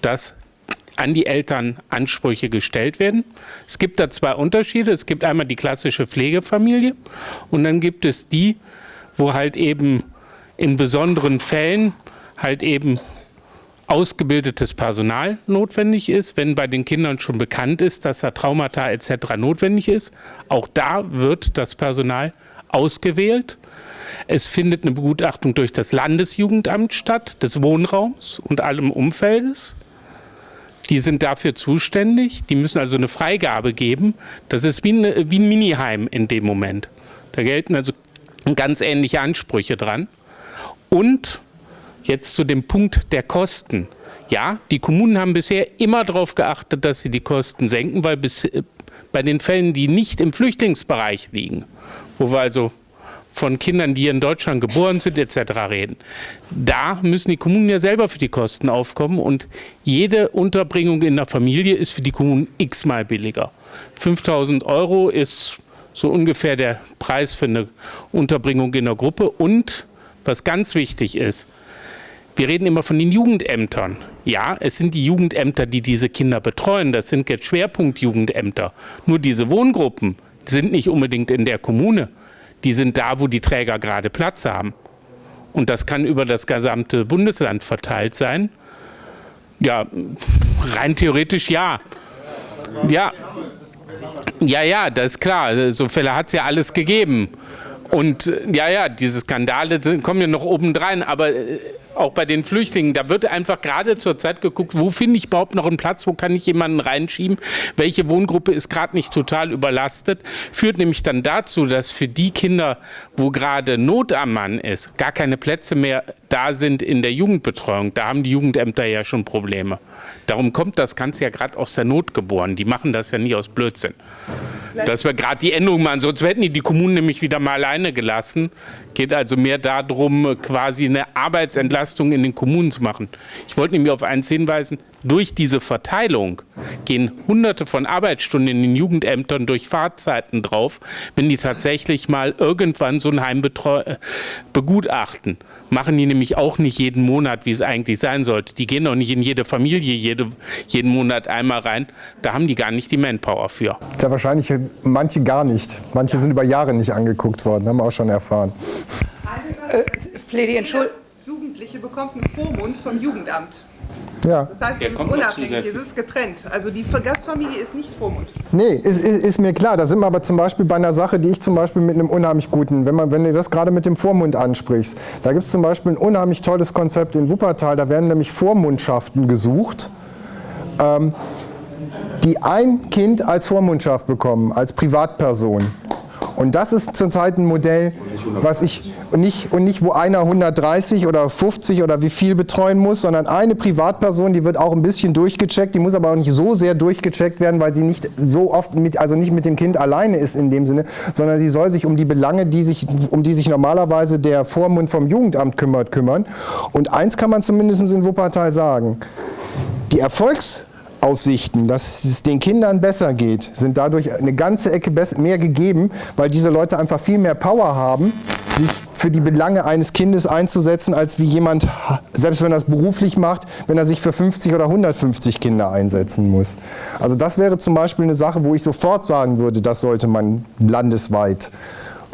dass an die Eltern Ansprüche gestellt werden. Es gibt da zwei Unterschiede. Es gibt einmal die klassische Pflegefamilie und dann gibt es die, wo halt eben in besonderen Fällen halt eben ausgebildetes Personal notwendig ist, wenn bei den Kindern schon bekannt ist, dass da Traumata etc. notwendig ist. Auch da wird das Personal ausgewählt. Es findet eine Begutachtung durch das Landesjugendamt statt, des Wohnraums und allem Umfeldes. Die sind dafür zuständig. Die müssen also eine Freigabe geben. Das ist wie, eine, wie ein Miniheim in dem Moment. Da gelten also ganz ähnliche Ansprüche dran. Und jetzt zu dem Punkt der Kosten. Ja, die Kommunen haben bisher immer darauf geachtet, dass sie die Kosten senken, weil bis, bei den Fällen, die nicht im Flüchtlingsbereich liegen, wo wir also von Kindern, die in Deutschland geboren sind etc. reden. Da müssen die Kommunen ja selber für die Kosten aufkommen und jede Unterbringung in der Familie ist für die Kommunen x-mal billiger. 5000 Euro ist so ungefähr der Preis für eine Unterbringung in der Gruppe und was ganz wichtig ist, wir reden immer von den Jugendämtern. Ja, es sind die Jugendämter, die diese Kinder betreuen. Das sind jetzt Schwerpunktjugendämter. Nur diese Wohngruppen sind nicht unbedingt in der Kommune. Die sind da, wo die Träger gerade Platz haben. Und das kann über das gesamte Bundesland verteilt sein. Ja, rein theoretisch ja. Ja, ja, ja, das ist klar. So Fälle hat es ja alles gegeben. Und ja, ja, diese Skandale kommen ja noch obendrein. Aber äh, auch bei den Flüchtlingen, da wird einfach gerade zur Zeit geguckt, wo finde ich überhaupt noch einen Platz, wo kann ich jemanden reinschieben, welche Wohngruppe ist gerade nicht total überlastet, führt nämlich dann dazu, dass für die Kinder, wo gerade Not am Mann ist, gar keine Plätze mehr da sind in der Jugendbetreuung. Da haben die Jugendämter ja schon Probleme. Darum kommt das Ganze ja gerade aus der Not geboren. Die machen das ja nie aus Blödsinn. Dass wir gerade die Änderung machen, sonst hätten die die Kommunen nämlich wieder mal alleine gelassen. Geht also mehr darum, quasi eine Arbeitsentlastung in den Kommunen zu machen. Ich wollte nämlich auf eins hinweisen, durch diese Verteilung gehen hunderte von Arbeitsstunden in den Jugendämtern durch Fahrzeiten drauf, wenn die tatsächlich mal irgendwann so ein Heim begutachten machen die nämlich auch nicht jeden Monat, wie es eigentlich sein sollte. Die gehen auch nicht in jede Familie jede, jeden Monat einmal rein. Da haben die gar nicht die Manpower für. Sehr wahrscheinlich manche gar nicht. Manche sind über Jahre nicht angeguckt worden, haben wir auch schon erfahren. Äh, Fledi, Entschuldigung. Jugendliche bekommt einen Vormund vom Jugendamt. Ja. Das heißt, es ist unabhängig, es ist getrennt. Also die Gastfamilie ist nicht Vormund. Nee, ist, ist, ist, mir klar. Da sind wir aber zum Beispiel bei einer Sache, die ich zum Beispiel mit einem unheimlich guten, wenn, man, wenn du das gerade mit dem Vormund ansprichst, da gibt es zum Beispiel ein unheimlich tolles Konzept in Wuppertal, da werden nämlich Vormundschaften gesucht. Ähm, die ein Kind als Vormundschaft bekommen, als Privatperson. Und das ist zurzeit ein Modell, was ich nicht, und nicht, wo einer 130 oder 50 oder wie viel betreuen muss, sondern eine Privatperson, die wird auch ein bisschen durchgecheckt, die muss aber auch nicht so sehr durchgecheckt werden, weil sie nicht so oft mit, also nicht mit dem Kind alleine ist in dem Sinne, sondern die soll sich um die Belange, die sich, um die sich normalerweise der Vormund vom Jugendamt kümmert, kümmern. Und eins kann man zumindest in Wuppertal sagen. Die Erfolgs Aussichten, dass es den Kindern besser geht, sind dadurch eine ganze Ecke mehr gegeben, weil diese Leute einfach viel mehr Power haben, sich für die Belange eines Kindes einzusetzen, als wie jemand, selbst wenn er es beruflich macht, wenn er sich für 50 oder 150 Kinder einsetzen muss. Also das wäre zum Beispiel eine Sache, wo ich sofort sagen würde, das sollte man landesweit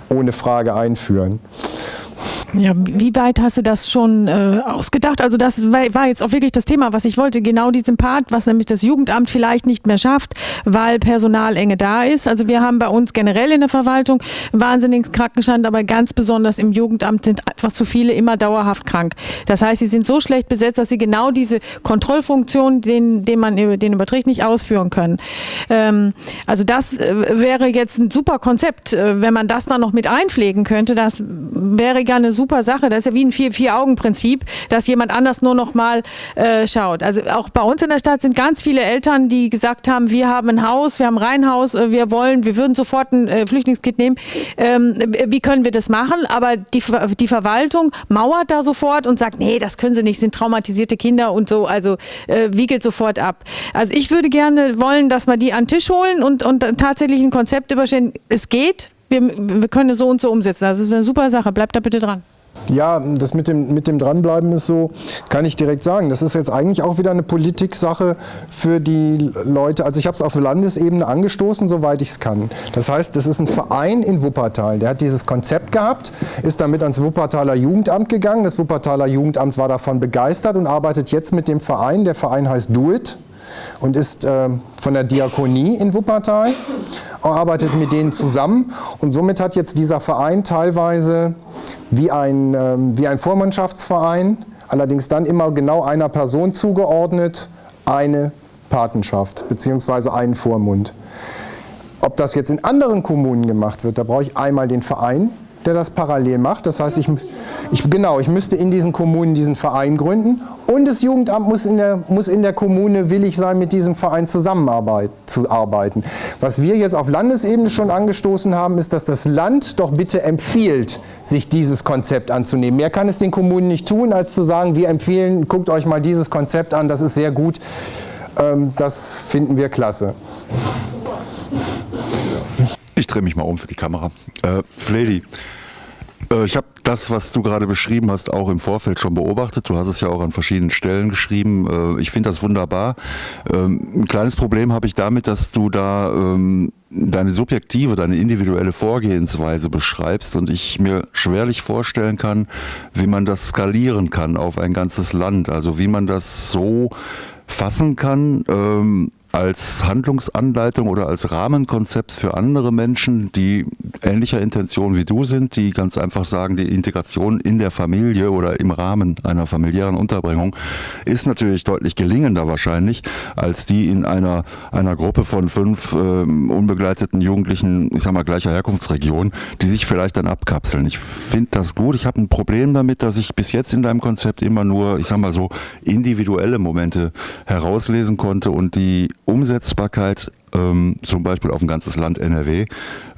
ohne Frage einführen. Ja, wie weit hast du das schon äh, ausgedacht? Also das war, jetzt auch wirklich das Thema, was ich wollte. Genau diesen Part, was nämlich das Jugendamt vielleicht nicht mehr schafft, weil Personalenge da ist. Also wir haben bei uns generell in der Verwaltung wahnsinnigen Krankenstand, aber ganz besonders im Jugendamt sind einfach zu viele immer dauerhaft krank. Das heißt, sie sind so schlecht besetzt, dass sie genau diese Kontrollfunktion, den, den man den überträgt, nicht ausführen können. Ähm, also das äh, wäre jetzt ein super Konzept, äh, wenn man das dann noch mit einpflegen könnte. Das wäre gerne super Sache. Das ist ja wie ein Vier-Augen-Prinzip, dass jemand anders nur noch mal äh, schaut. Also auch bei uns in der Stadt sind ganz viele Eltern, die gesagt haben, wir haben ein Haus, wir haben ein Reihenhaus, äh, wir wollen, wir würden sofort ein äh, Flüchtlingskind nehmen. Ähm, wie können wir das machen? Aber die, die Verwaltung mauert da sofort und sagt, nee, das können sie nicht, sind traumatisierte Kinder und so, also äh, wiegelt sofort ab. Also ich würde gerne wollen, dass wir die an den Tisch holen und, und tatsächlich ein Konzept überstehen. Es geht, wir, wir können es so und so umsetzen. Das ist eine super Sache. Bleibt da bitte dran. Ja, das mit dem, mit dem Dranbleiben ist so, kann ich direkt sagen. Das ist jetzt eigentlich auch wieder eine Politiksache für die Leute. Also ich habe es auf Landesebene angestoßen, soweit ich es kann. Das heißt, das ist ein Verein in Wuppertal, der hat dieses Konzept gehabt, ist damit ans Wuppertaler Jugendamt gegangen. Das Wuppertaler Jugendamt war davon begeistert und arbeitet jetzt mit dem Verein. Der Verein heißt Do It und ist äh, von der Diakonie in Wuppertal, arbeitet mit denen zusammen und somit hat jetzt dieser Verein teilweise wie ein, äh, wie ein Vormannschaftsverein, allerdings dann immer genau einer Person zugeordnet, eine Patenschaft bzw. einen Vormund. Ob das jetzt in anderen Kommunen gemacht wird, da brauche ich einmal den Verein, der das parallel macht. Das heißt, ich, ich, genau, ich müsste in diesen Kommunen diesen Verein gründen und das Jugendamt muss in, der, muss in der Kommune willig sein, mit diesem Verein zusammenarbeit, zu arbeiten. Was wir jetzt auf Landesebene schon angestoßen haben, ist, dass das Land doch bitte empfiehlt, sich dieses Konzept anzunehmen. Mehr kann es den Kommunen nicht tun, als zu sagen, wir empfehlen, guckt euch mal dieses Konzept an, das ist sehr gut. Ähm, das finden wir klasse. Ich drehe mich mal um für die Kamera. Äh, Fledi, äh, ich habe das, was du gerade beschrieben hast, auch im Vorfeld schon beobachtet. Du hast es ja auch an verschiedenen Stellen geschrieben. Äh, ich finde das wunderbar. Ähm, ein kleines Problem habe ich damit, dass du da ähm, deine subjektive, deine individuelle Vorgehensweise beschreibst und ich mir schwerlich vorstellen kann, wie man das skalieren kann auf ein ganzes Land. Also wie man das so fassen kann, ähm, als Handlungsanleitung oder als Rahmenkonzept für andere Menschen, die ähnlicher Intention wie du sind, die ganz einfach sagen, die Integration in der Familie oder im Rahmen einer familiären Unterbringung ist natürlich deutlich gelingender wahrscheinlich als die in einer, einer Gruppe von fünf äh, unbegleiteten Jugendlichen, ich sag mal gleicher Herkunftsregion, die sich vielleicht dann abkapseln. Ich finde das gut. Ich habe ein Problem damit, dass ich bis jetzt in deinem Konzept immer nur, ich sag mal so, individuelle Momente herauslesen konnte und die Umsetzbarkeit ähm, zum Beispiel auf ein ganzes Land NRW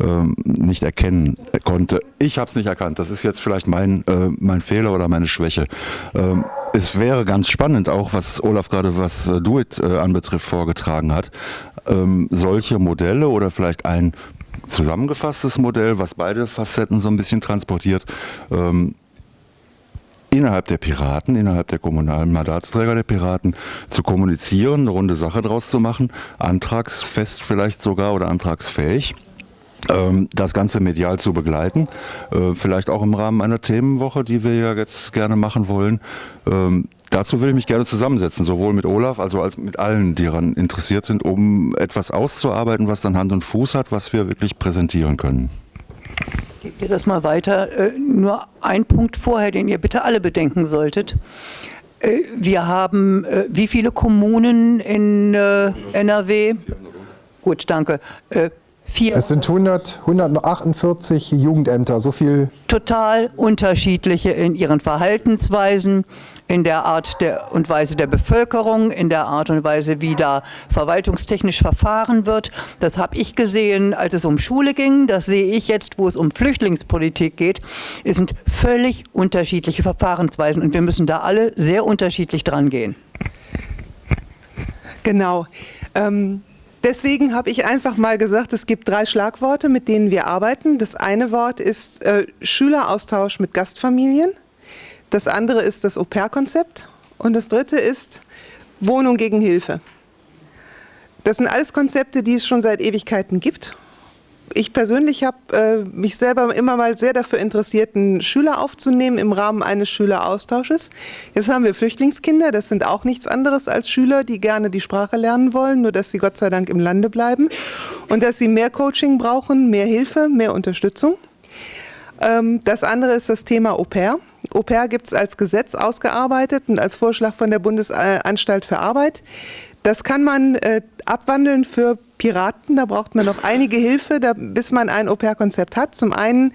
ähm, nicht erkennen konnte. Ich habe es nicht erkannt. Das ist jetzt vielleicht mein, äh, mein Fehler oder meine Schwäche. Ähm, es wäre ganz spannend, auch was Olaf gerade was äh, Duit äh, anbetrifft vorgetragen hat, ähm, solche Modelle oder vielleicht ein zusammengefasstes Modell, was beide Facetten so ein bisschen transportiert, ähm, innerhalb der Piraten, innerhalb der kommunalen Mandatsträger der Piraten zu kommunizieren, eine runde Sache draus zu machen, antragsfest vielleicht sogar oder antragsfähig ähm, das Ganze medial zu begleiten, äh, vielleicht auch im Rahmen einer Themenwoche, die wir ja jetzt gerne machen wollen. Ähm, dazu würde ich mich gerne zusammensetzen, sowohl mit Olaf also als mit allen, die daran interessiert sind, um etwas auszuarbeiten, was dann Hand und Fuß hat, was wir wirklich präsentieren können. Gebt ihr das mal weiter. Äh, nur ein Punkt vorher, den ihr bitte alle bedenken solltet. Äh, wir haben äh, wie viele Kommunen in NRW? Gut, danke. Äh, vier. Es sind 100, 148 Jugendämter, so viel. Total unterschiedliche in ihren Verhaltensweisen, in der Art der und Weise der Bevölkerung, in der Art und Weise, wie da verwaltungstechnisch verfahren wird. Das habe ich gesehen, als es um Schule ging. Das sehe ich jetzt, wo es um Flüchtlingspolitik geht. Es sind völlig unterschiedliche Verfahrensweisen und wir müssen da alle sehr unterschiedlich dran gehen. Genau. Ähm Deswegen habe ich einfach mal gesagt, es gibt drei Schlagworte, mit denen wir arbeiten. Das eine Wort ist äh, Schüleraustausch mit Gastfamilien. Das andere ist das Au-pair-Konzept. Und das dritte ist Wohnung gegen Hilfe. Das sind alles Konzepte, die es schon seit Ewigkeiten gibt ich persönlich habe äh, mich selber immer mal sehr dafür interessiert, einen Schüler aufzunehmen im Rahmen eines Schüleraustausches. Jetzt haben wir Flüchtlingskinder, das sind auch nichts anderes als Schüler, die gerne die Sprache lernen wollen, nur dass sie Gott sei Dank im Lande bleiben und dass sie mehr Coaching brauchen, mehr Hilfe, mehr Unterstützung. Ähm, das andere ist das Thema Au pair. Au pair gibt es als Gesetz ausgearbeitet und als Vorschlag von der Bundesanstalt für Arbeit. Das kann man äh, abwandeln für Piraten. Da braucht man noch einige Hilfe, da, bis man ein Au-pair-Konzept hat. Zum einen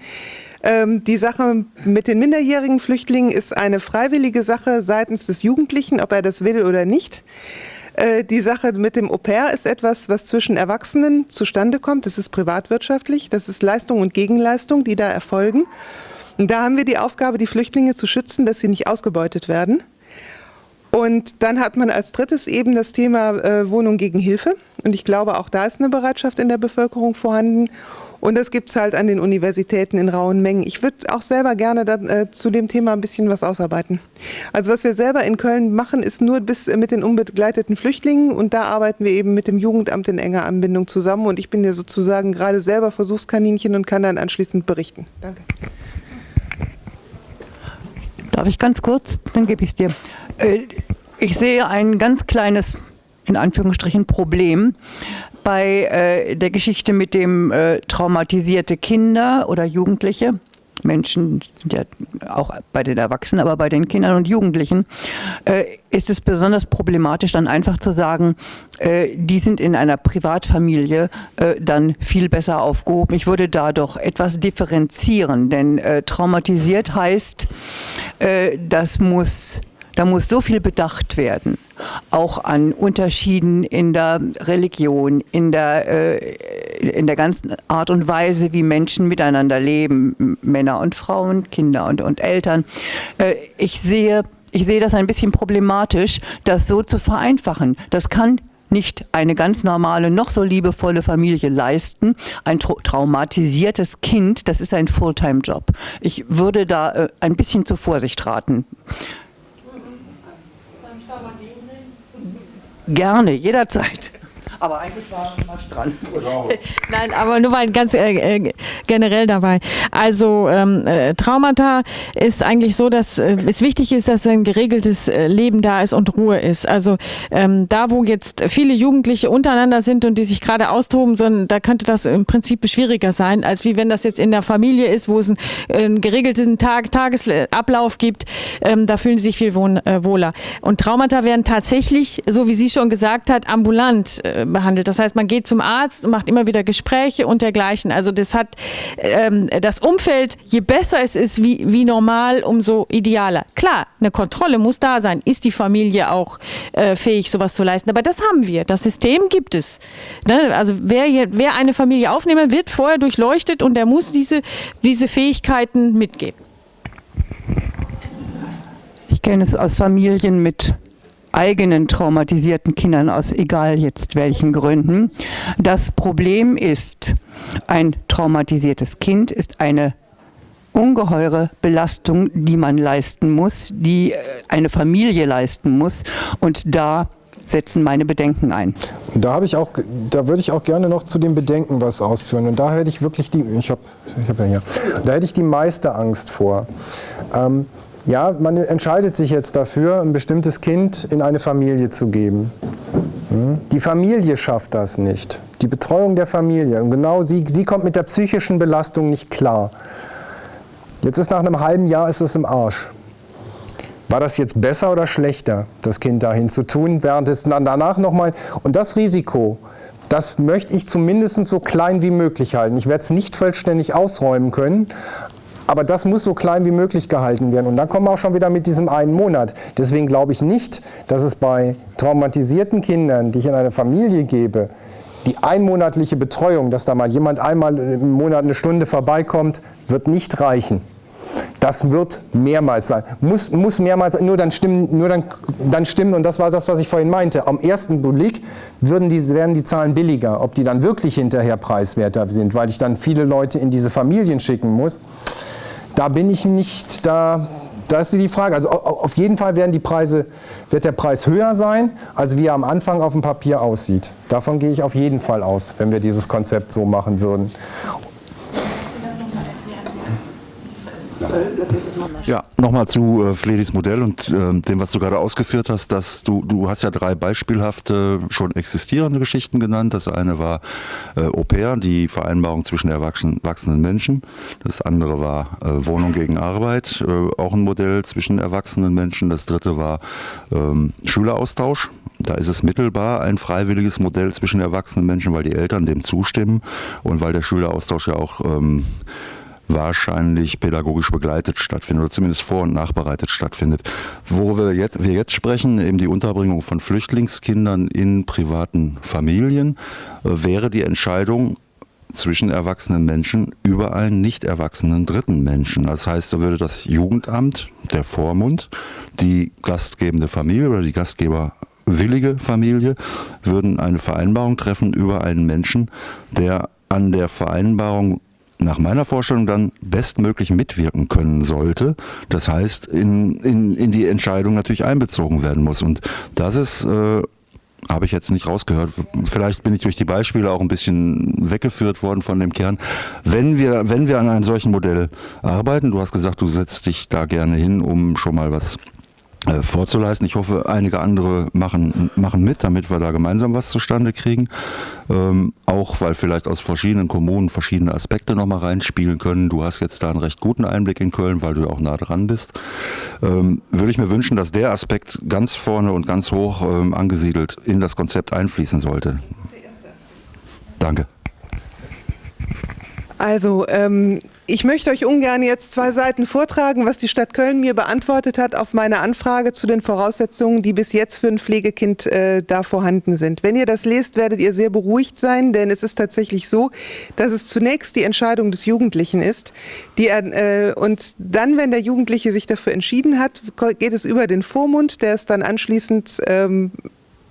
ähm, die Sache mit den minderjährigen Flüchtlingen ist eine freiwillige Sache seitens des Jugendlichen, ob er das will oder nicht. Äh, die Sache mit dem Au-pair ist etwas, was zwischen Erwachsenen zustande kommt. Das ist privatwirtschaftlich, das ist Leistung und Gegenleistung, die da erfolgen. Und da haben wir die Aufgabe, die Flüchtlinge zu schützen, dass sie nicht ausgebeutet werden. Und dann hat man als drittes eben das Thema äh, Wohnung gegen Hilfe. Und ich glaube, auch da ist eine Bereitschaft in der Bevölkerung vorhanden. Und das gibt es halt an den Universitäten in rauen Mengen. Ich würde auch selber gerne da, äh, zu dem Thema ein bisschen was ausarbeiten. Also was wir selber in Köln machen, ist nur bis äh, mit den unbegleiteten Flüchtlingen. Und da arbeiten wir eben mit dem Jugendamt in enger Anbindung zusammen. Und ich bin ja sozusagen gerade selber Versuchskaninchen und kann dann anschließend berichten. Danke. Darf ich ganz kurz? Dann gebe ich es dir. Äh, ich sehe ein ganz kleines, in Anführungsstrichen, Problem bei äh, der Geschichte mit dem äh, traumatisierte Kinder oder Jugendliche. Menschen sind ja auch bei den Erwachsenen, aber bei den Kindern und Jugendlichen, äh, ist es besonders problematisch, dann einfach zu sagen, äh, die sind in einer Privatfamilie äh, dann viel besser aufgehoben. Ich würde da doch etwas differenzieren, denn traumatisiert heißt, das muss, da muss so viel bedacht werden auch an Unterschieden in der Religion, in der, äh, in der ganzen Art und Weise, wie Menschen miteinander leben, Männer und Frauen, Kinder und, und Eltern. Äh, ich sehe, ich sehe das ein bisschen problematisch, das so zu vereinfachen. Das kann nicht eine ganz normale, noch so liebevolle Familie leisten. Ein tra traumatisiertes Kind, das ist ein Fulltime-Job. Ich würde da äh, ein bisschen zur Vorsicht raten. Gerne, jederzeit. Aber eigentlich war was dran. Nein, aber nur mal ganz äh, äh, generell dabei. Also ähm, äh, Traumata ist eigentlich so, dass äh, es wichtig ist, dass ein geregeltes äh, Leben da ist und Ruhe ist. Also ähm, da, wo jetzt viele Jugendliche untereinander sind und die sich gerade austoben, sondern da könnte das im Prinzip schwieriger sein, als wie wenn das jetzt in der Familie ist, wo es einen, einen geregelten Tag, Tagesablauf gibt. Ähm, da fühlen sie sich viel äh, wohler. Und Traumata werden tatsächlich, so wie sie schon gesagt hat, ambulant behandelt. Das heißt, man geht zum Arzt und macht immer wieder Gespräche und dergleichen. Also das hat ähm, das Umfeld, je besser es ist wie, wie normal, umso idealer. Klar, eine Kontrolle muss da sein. Ist die Familie auch äh, fähig, sowas zu leisten? Aber das haben wir. Das System gibt es. Ne? Also wer, wer eine Familie aufnehmen, wird vorher durchleuchtet und der muss diese, diese Fähigkeiten mitgeben. Ich kenne es aus Familien mit eigenen traumatisierten Kindern aus egal jetzt welchen Gründen. Das Problem ist, ein traumatisiertes Kind ist eine ungeheure Belastung, die man leisten muss, die äh, eine Familie leisten muss. Und da setzen meine Bedenken ein. Da habe ich auch, da würde ich auch gerne noch zu den Bedenken was ausführen. Und da hätte ich wirklich die, ich habe, ich habe ja da hätte ich die meiste Angst vor. Ähm, ja, man entscheidet sich jetzt dafür, ein bestimmtes Kind in eine Familie zu geben. Hm? Die Familie schafft das nicht. Die Betreuung der Familie. Und genau sie, sie kommt mit der psychischen Belastung nicht klar. Jetzt ist nach einem halben Jahr ist es im Arsch. War das jetzt besser oder schlechter, das Kind dahin zu tun, während es dann danach nochmal... Und das Risiko, das möchte ich zumindest so klein wie möglich halten. Ich werde es nicht vollständig ausräumen können, aber das muss so klein wie möglich gehalten werden. Und dann kommen wir auch schon wieder mit diesem einen Monat. Deswegen glaube ich nicht, dass es bei traumatisierten Kindern, die ich in eine Familie gebe, die einmonatliche Betreuung, dass da mal jemand einmal im Monat eine Stunde vorbeikommt, wird nicht reichen. Das wird mehrmals sein. Muss, muss mehrmals sein. Nur dann stimmen, nur dann, dann stimmen, und das war das, was ich vorhin meinte. Am ersten Blick würden die, werden die Zahlen billiger. Ob die dann wirklich hinterher preiswerter sind, weil ich dann viele Leute in diese Familien schicken muss, da bin ich nicht, da, da ist die Frage. Also auf jeden Fall werden die Preise, wird der Preis höher sein, als wie er am Anfang auf dem Papier aussieht. Davon gehe ich auf jeden Fall aus, wenn wir dieses Konzept so machen würden. Ja, nochmal zu äh, Fledis Modell und äh, dem, was du gerade ausgeführt hast, dass du, du hast ja drei beispielhafte, schon existierende Geschichten genannt. Das eine war äh, Au pair, die Vereinbarung zwischen erwachsenen Menschen. Das andere war äh, Wohnung gegen Arbeit, äh, auch ein Modell zwischen erwachsenen Menschen. Das dritte war ähm, Schüleraustausch. Da ist es mittelbar ein freiwilliges Modell zwischen erwachsenen Menschen, weil die Eltern dem zustimmen und weil der Schüleraustausch ja auch ähm, wahrscheinlich pädagogisch begleitet stattfindet oder zumindest vor- und nachbereitet stattfindet. Worüber wir jetzt, wir jetzt sprechen, eben die Unterbringung von Flüchtlingskindern in privaten Familien, äh, wäre die Entscheidung zwischen erwachsenen Menschen über einen nicht erwachsenen dritten Menschen. Das heißt, da würde das Jugendamt, der Vormund, die gastgebende Familie oder die gastgeberwillige Familie würden eine Vereinbarung treffen über einen Menschen, der an der Vereinbarung nach meiner Vorstellung dann bestmöglich mitwirken können sollte. Das heißt, in, in, in die Entscheidung natürlich einbezogen werden muss. Und das ist, äh, habe ich jetzt nicht rausgehört. Vielleicht bin ich durch die Beispiele auch ein bisschen weggeführt worden von dem Kern. Wenn wir, wenn wir an einem solchen Modell arbeiten, du hast gesagt, du setzt dich da gerne hin, um schon mal was vorzuleisten. Ich hoffe, einige andere machen, machen mit, damit wir da gemeinsam was zustande kriegen. Ähm, auch weil vielleicht aus verschiedenen Kommunen verschiedene Aspekte nochmal reinspielen können. Du hast jetzt da einen recht guten Einblick in Köln, weil du auch nah dran bist. Ähm, würde ich mir wünschen, dass der Aspekt ganz vorne und ganz hoch ähm, angesiedelt in das Konzept einfließen sollte. Danke. Also, ähm, ich möchte euch ungern jetzt zwei Seiten vortragen, was die Stadt Köln mir beantwortet hat auf meine Anfrage zu den Voraussetzungen, die bis jetzt für ein Pflegekind äh, da vorhanden sind. Wenn ihr das lest, werdet ihr sehr beruhigt sein, denn es ist tatsächlich so, dass es zunächst die Entscheidung des Jugendlichen ist. Die, äh, und dann, wenn der Jugendliche sich dafür entschieden hat, geht es über den Vormund, der ist dann anschließend ähm,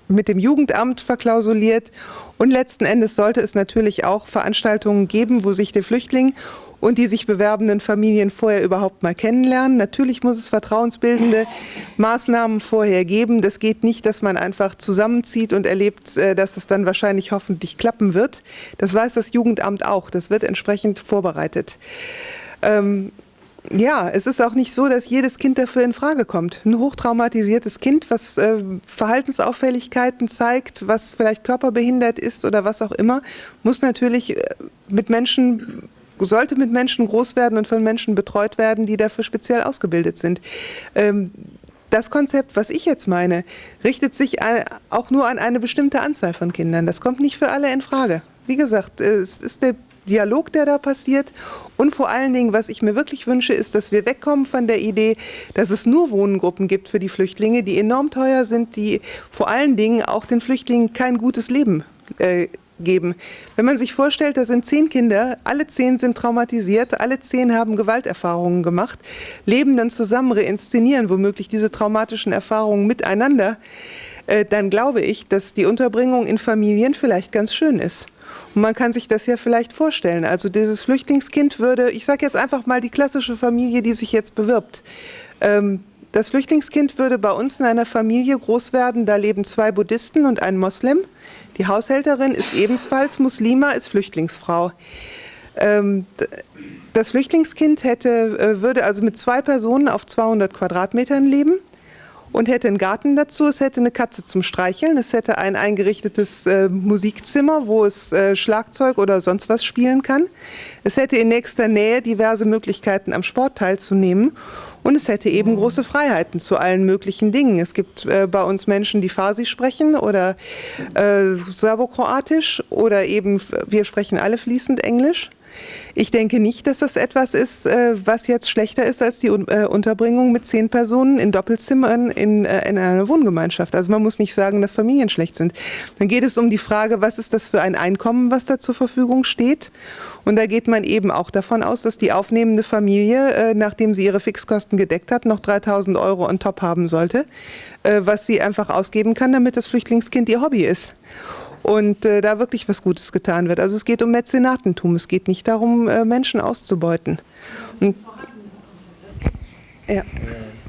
mit dem Jugendamt verklausuliert und letzten Endes sollte es natürlich auch Veranstaltungen geben, wo sich der Flüchtling und die sich bewerbenden Familien vorher überhaupt mal kennenlernen. Natürlich muss es vertrauensbildende Maßnahmen vorher geben. Das geht nicht, dass man einfach zusammenzieht und erlebt, äh, dass es dann wahrscheinlich hoffentlich klappen wird. Das weiß das Jugendamt auch. Das wird entsprechend vorbereitet. Ähm, ja, es ist auch nicht so, dass jedes Kind dafür in Frage kommt. Ein hochtraumatisiertes Kind, was äh, Verhaltensauffälligkeiten zeigt, was vielleicht körperbehindert ist oder was auch immer, muss natürlich äh, mit Menschen sollte mit Menschen groß werden und von Menschen betreut werden, die dafür speziell ausgebildet sind. Ähm, das Konzept, was ich jetzt meine, richtet sich auch nur an eine bestimmte Anzahl von Kindern. Das kommt nicht für alle in Frage. Wie gesagt, es ist der Dialog, der da passiert. Und vor allen Dingen, was ich mir wirklich wünsche, ist, dass wir wegkommen von der Idee, dass es nur Wohngruppen gibt für die Flüchtlinge, die enorm teuer sind, die vor allen Dingen auch den Flüchtlingen kein gutes Leben äh, geben. Wenn man sich vorstellt, da sind zehn Kinder, alle zehn sind traumatisiert, alle zehn haben Gewalterfahrungen gemacht, leben dann zusammen, reinszenieren womöglich diese traumatischen Erfahrungen miteinander, äh, dann glaube ich, dass die Unterbringung in Familien vielleicht ganz schön ist. Und man kann sich das ja vielleicht vorstellen. Also dieses Flüchtlingskind würde, ich sage jetzt einfach mal die klassische Familie, die sich jetzt bewirbt. Ähm, das Flüchtlingskind würde bei uns in einer Familie groß werden. Da leben zwei Buddhisten und ein Moslem. Die Haushälterin ist ebenfalls Muslima, ist Flüchtlingsfrau. Ähm, das Flüchtlingskind hätte, äh, würde also mit zwei Personen auf 200 Quadratmetern leben und hätte einen Garten dazu. Es hätte eine Katze zum Streicheln. Es hätte ein eingerichtetes äh, Musikzimmer, wo es äh, Schlagzeug oder sonst was spielen kann. Es hätte in nächster Nähe diverse Möglichkeiten, am Sport teilzunehmen. Und es hätte eben große Freiheiten zu allen möglichen Dingen. Es gibt äh, bei uns Menschen, die Farsi sprechen oder äh, Serbokroatisch oder eben, wir sprechen alle fließend Englisch. Ich denke nicht, dass das etwas ist, äh, was jetzt schlechter ist als die äh, Unterbringung mit zehn Personen in Doppelzimmern in, äh, in einer Wohngemeinschaft. Also man muss nicht sagen, dass Familien schlecht sind. Dann geht es um die Frage, was ist das für ein Einkommen, was da zur Verfügung steht. Und da geht man eben auch davon aus, dass die aufnehmende Familie, nachdem sie ihre Fixkosten gedeckt hat, noch 3000 Euro on top haben sollte, was sie einfach ausgeben kann, damit das Flüchtlingskind ihr Hobby ist und äh, da wirklich was Gutes getan wird. Also es geht um Mäzenatentum, es geht nicht darum, äh, Menschen auszubeuten. Und, ja.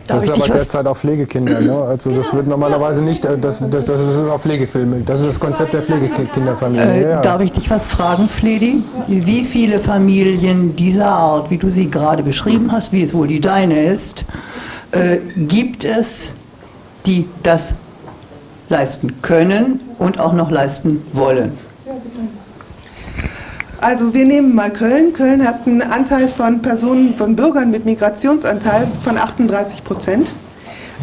Das ist aber derzeit auch Pflegekinder. Ne? Also das wird normalerweise nicht, äh, das, das, das ist auch Pflegefilme. Das ist das Konzept der Pflegekinderfamilie. Äh, ja. Darf ich dich was fragen, Fledi? Wie viele Familien dieser Art, wie du sie gerade beschrieben hast, wie es wohl die deine ist, äh, gibt es, die das leisten können und auch noch leisten wollen. Also wir nehmen mal Köln. Köln hat einen Anteil von Personen, von Bürgern mit Migrationsanteil von 38 Prozent.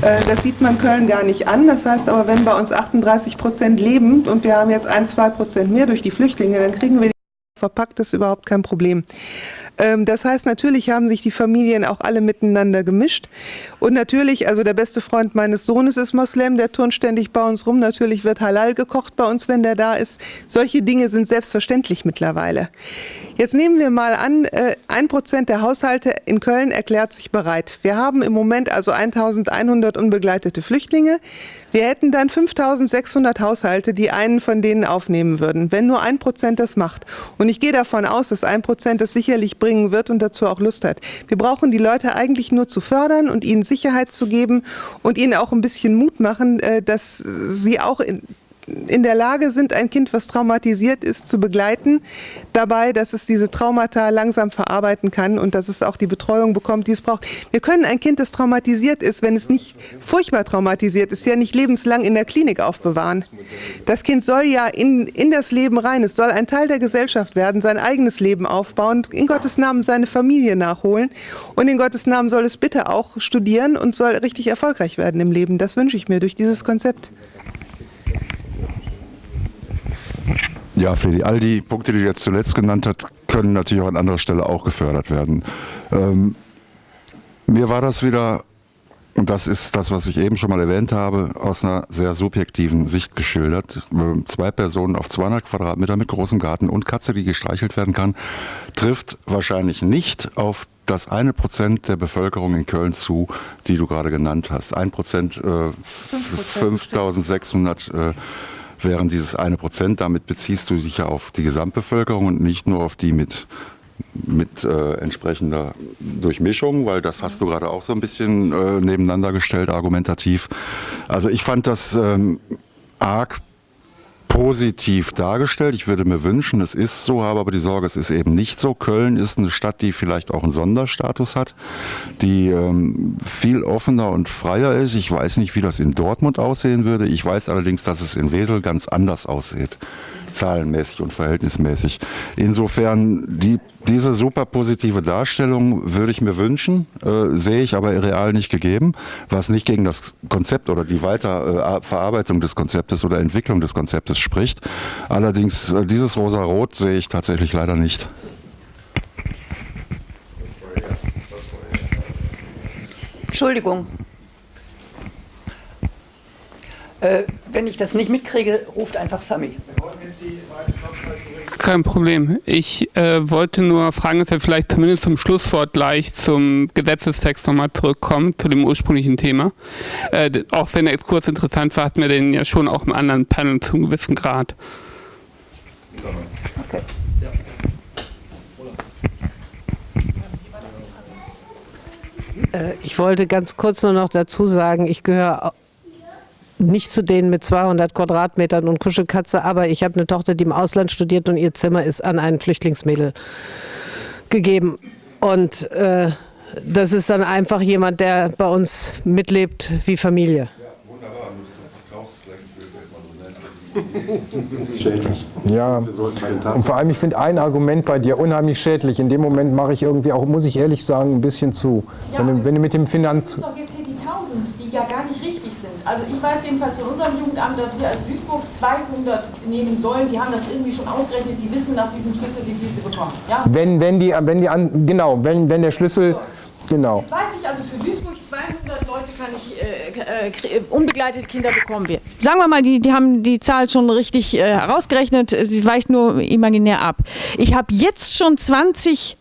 Äh, das sieht man Köln gar nicht an. Das heißt aber, wenn bei uns 38 Prozent leben und wir haben jetzt ein, zwei Prozent mehr durch die Flüchtlinge, dann kriegen wir die verpackt, das ist überhaupt kein Problem. Ähm, das heißt, natürlich haben sich die Familien auch alle miteinander gemischt. Und natürlich, also der beste Freund meines Sohnes ist Moslem, der turnt ständig bei uns rum. Natürlich wird Halal gekocht bei uns, wenn der da ist. Solche Dinge sind selbstverständlich mittlerweile. Jetzt nehmen wir mal an, äh, ein Prozent der Haushalte in Köln erklärt sich bereit. Wir haben im Moment also 1100 unbegleitete Flüchtlinge. Wir hätten dann 5600 Haushalte, die einen von denen aufnehmen würden, wenn nur ein Prozent das macht. Und ich gehe davon aus, dass ein Prozent das sicherlich bringen wird und dazu auch Lust hat. Wir brauchen die Leute eigentlich nur zu fördern und ihnen Sicherheit zu geben und ihnen auch ein bisschen Mut machen, äh, dass sie auch in der Lage sind, ein Kind, was traumatisiert ist, zu begleiten, dabei, dass es diese Traumata langsam verarbeiten kann und dass es auch die Betreuung bekommt, die es braucht. Wir können ein Kind, das traumatisiert ist, wenn es nicht furchtbar traumatisiert ist, ja nicht lebenslang in der Klinik aufbewahren. Das Kind soll ja in, in das Leben rein, es soll ein Teil der Gesellschaft werden, sein eigenes Leben aufbauen, in Gottes Namen seine Familie nachholen und in Gottes Namen soll es bitte auch studieren und soll richtig erfolgreich werden im Leben. Das wünsche ich mir durch dieses Konzept. Ja, Fredi, all die Punkte, die du jetzt zuletzt genannt hast, können natürlich auch an anderer Stelle auch gefördert werden. Ähm, mir war das wieder, und das ist das, was ich eben schon mal erwähnt habe, aus einer sehr subjektiven Sicht geschildert. Zwei Personen auf 200 Quadratmeter mit großem Garten und Katze, die gestreichelt werden kann, trifft wahrscheinlich nicht auf das eine Prozent der Bevölkerung in Köln zu, die du gerade genannt hast. Ein Prozent, äh, 5600 äh, wären dieses eine Prozent. Damit beziehst du dich ja auf die Gesamtbevölkerung und nicht nur auf die mit mit äh, entsprechender Durchmischung, weil das hast du gerade auch so ein bisschen äh, nebeneinander gestellt, argumentativ. Also ich fand das ähm, arg positiv dargestellt. Ich würde mir wünschen, es ist so, habe aber die Sorge, es ist eben nicht so. Köln ist eine Stadt, die vielleicht auch einen Sonderstatus hat, die ähm, viel offener und freier ist. Ich weiß nicht, wie das in Dortmund aussehen würde. Ich weiß allerdings, dass es in Wesel ganz anders aussieht zahlenmäßig und verhältnismäßig. Insofern die, diese super positive Darstellung würde ich mir wünschen, äh, sehe ich aber real nicht gegeben, was nicht gegen das Konzept oder die Weiterverarbeitung äh, des Konzeptes oder Entwicklung des Konzeptes spricht. Allerdings äh, dieses rosa-rot sehe ich tatsächlich leider nicht. Entschuldigung. Äh, wenn ich das nicht mitkriege, ruft einfach Sami. Kein Problem. Ich äh, wollte nur fragen, dass wir vielleicht zumindest zum Schlusswort gleich zum Gesetzestext nochmal zurückkommen, zu dem ursprünglichen Thema. Äh, auch wenn der Exkurs interessant war, hatten wir den ja schon auch im anderen Panel zu einem gewissen Grad. Okay. Äh, ich wollte ganz kurz nur noch dazu sagen, ich gehöre nicht zu denen mit 200 Quadratmetern und Kuschelkatze, aber ich habe eine Tochter, die im Ausland studiert und ihr Zimmer ist an ein Flüchtlingsmädel gegeben. Und äh, das ist dann einfach jemand, der bei uns mitlebt wie Familie. Schädlich. Ja, und vor allem, ich finde ein Argument bei dir unheimlich schädlich. In dem Moment mache ich irgendwie auch, muss ich ehrlich sagen, ein bisschen zu. Ja, wenn, du, wenn du mit dem Finanz... Doch jetzt hier die 1000, die ja gar nicht richtig sind. Also ich weiß jedenfalls von unserem Jugendamt, dass wir als Duisburg 200 nehmen sollen. Die haben das irgendwie schon ausgerechnet, die wissen nach diesem Schlüssel, wie viel sie bekommen. Ja? Wenn, wenn die, wenn die an, genau, wenn, wenn der Schlüssel... Genau. Jetzt weiß ich also, für Duisburg 200 Leute kann ich äh, äh, unbegleitete Kinder bekommen wir. Sagen wir mal, die, die haben die Zahl schon richtig äh, herausgerechnet, die weicht nur imaginär ab. Ich habe jetzt schon 20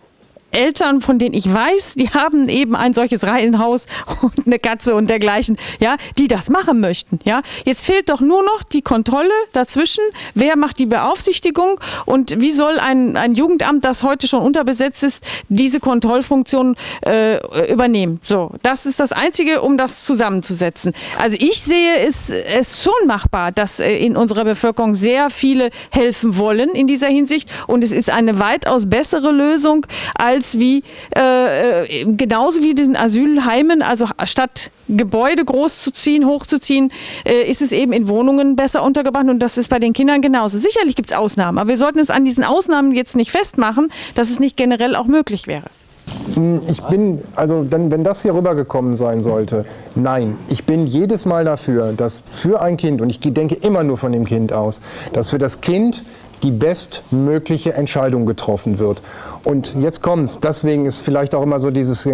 Eltern, von denen ich weiß, die haben eben ein solches Reihenhaus und eine Katze und dergleichen, ja, die das machen möchten, ja. Jetzt fehlt doch nur noch die Kontrolle dazwischen. Wer macht die Beaufsichtigung und wie soll ein, ein Jugendamt, das heute schon unterbesetzt ist, diese Kontrollfunktion äh, übernehmen? So, das ist das Einzige, um das zusammenzusetzen. Also ich sehe es, es schon machbar, dass äh, in unserer Bevölkerung sehr viele helfen wollen in dieser Hinsicht und es ist eine weitaus bessere Lösung als als wie äh, äh, genauso wie den Asylheimen, also statt Gebäude groß zu ziehen, hochzuziehen, äh, ist es eben in Wohnungen besser untergebracht und das ist bei den Kindern genauso. Sicherlich gibt es Ausnahmen, aber wir sollten es an diesen Ausnahmen jetzt nicht festmachen, dass es nicht generell auch möglich wäre. Hm, ich bin, also dann, wenn das hier rübergekommen sein sollte, nein, ich bin jedes Mal dafür, dass für ein Kind, und ich denke immer nur von dem Kind aus, dass für das Kind die bestmögliche Entscheidung getroffen wird. Und jetzt kommt's, deswegen ist vielleicht auch immer so dieses,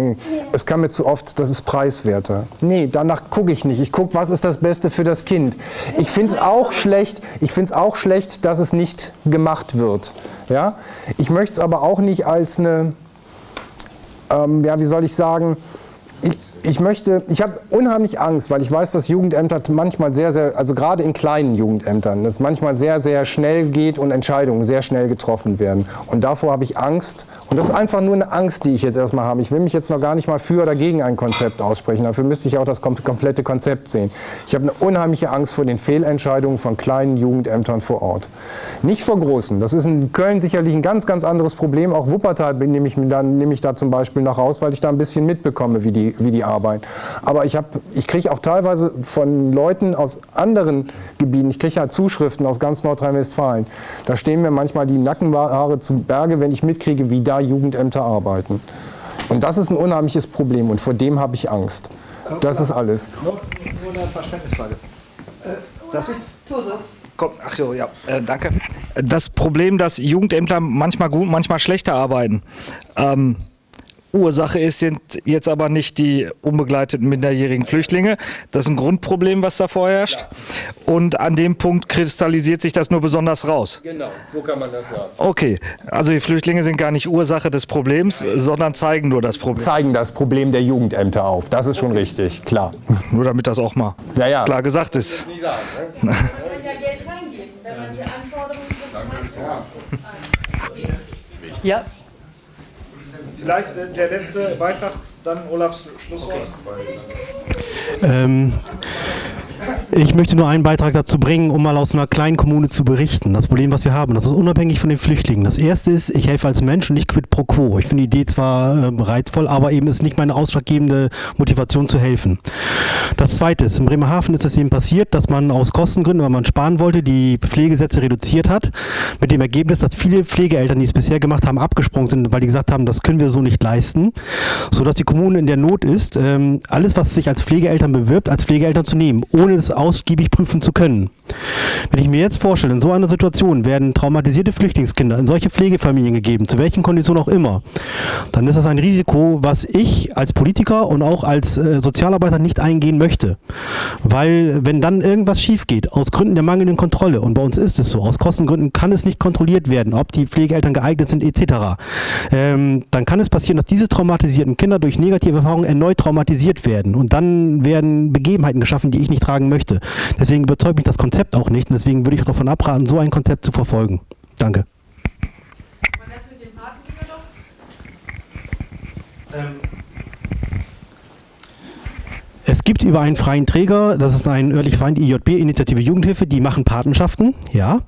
es kam mir zu oft, das ist preiswerter. Nee, danach gucke ich nicht. Ich gucke, was ist das Beste für das Kind. Ich finde es auch schlecht, ich finde es auch schlecht, dass es nicht gemacht wird. Ja? Ich möchte es aber auch nicht als eine, ähm, ja, wie soll ich sagen, ich, möchte, ich habe unheimlich Angst, weil ich weiß, dass Jugendämter manchmal sehr, sehr, also gerade in kleinen Jugendämtern, es manchmal sehr, sehr schnell geht und Entscheidungen sehr schnell getroffen werden. Und davor habe ich Angst. Und das ist einfach nur eine Angst, die ich jetzt erstmal habe. Ich will mich jetzt noch gar nicht mal für oder gegen ein Konzept aussprechen. Dafür müsste ich auch das komplette Konzept sehen. Ich habe eine unheimliche Angst vor den Fehlentscheidungen von kleinen Jugendämtern vor Ort. Nicht vor großen. Das ist in Köln sicherlich ein ganz, ganz anderes Problem. Auch Wuppertal nehme ich, nehme ich da zum Beispiel noch raus, weil ich da ein bisschen mitbekomme, wie die, wie die arbeiten. Aber ich, ich kriege auch teilweise von Leuten aus anderen Gebieten, ich kriege ja Zuschriften aus ganz Nordrhein-Westfalen, da stehen mir manchmal die Nackenhaare zu Berge, wenn ich mitkriege, wie da Jugendämter arbeiten. Und das ist ein unheimliches Problem und vor dem habe ich Angst. Das ist alles. Nur, nur eine Verständnisfrage. Das Komm, ach so, ja, äh, danke. Das Problem, dass Jugendämter manchmal gut, manchmal schlechter arbeiten. Ähm, Ursache ist jetzt aber nicht die unbegleiteten minderjährigen Flüchtlinge. Das ist ein Grundproblem, was da vorherrscht. Und an dem Punkt kristallisiert sich das nur besonders raus. Genau, so kann man das sagen. Okay, also die Flüchtlinge sind gar nicht Ursache des Problems, sondern zeigen nur das Problem. Zeigen das Problem der Jugendämter auf. Das ist schon okay. richtig, klar. Nur damit das auch mal ja, ja. klar gesagt ist. Man kann ja Geld reingeben, wenn man die Anforderungen Ja. Vielleicht der letzte Beitrag, dann Olafs Schlusswort. Ähm, ich möchte nur einen Beitrag dazu bringen, um mal aus einer kleinen Kommune zu berichten. Das Problem, was wir haben, das ist unabhängig von den Flüchtlingen. Das erste ist, ich helfe als Mensch und nicht quid pro quo. Ich finde die Idee zwar äh, reizvoll, aber eben ist nicht meine ausschlaggebende Motivation zu helfen. Das zweite ist, in Bremerhaven ist es eben passiert, dass man aus Kostengründen, weil man sparen wollte, die Pflegesätze reduziert hat. Mit dem Ergebnis, dass viele Pflegeeltern, die es bisher gemacht haben, abgesprungen sind, weil die gesagt haben, das können wir so nicht leisten. Sodass die Kommune in der Not ist, ähm, alles, was sich als Pflegeeltern bewirbt, als Pflegeeltern zu nehmen, ohne es ausgiebig prüfen zu können. Wenn ich mir jetzt vorstelle, in so einer Situation werden traumatisierte Flüchtlingskinder in solche Pflegefamilien gegeben, zu welchen Konditionen auch immer, dann ist das ein Risiko, was ich als Politiker und auch als äh, Sozialarbeiter nicht eingehen möchte. Weil wenn dann irgendwas schief geht, aus Gründen der mangelnden Kontrolle, und bei uns ist es so, aus Kostengründen kann es nicht kontrolliert werden, ob die Pflegeeltern geeignet sind etc., ähm, dann kann es passieren, dass diese traumatisierten Kinder durch negative Erfahrungen erneut traumatisiert werden. Und dann werden Begebenheiten geschaffen, die ich nicht tragen möchte. Deswegen überzeugt mich das Konzept auch nicht und deswegen würde ich auch davon abraten, so ein Konzept zu verfolgen. Danke. Ähm, es gibt über einen freien Träger, das ist ein örtlicher Verein, die IJB, Initiative Jugendhilfe, die machen Patenschaften, ja.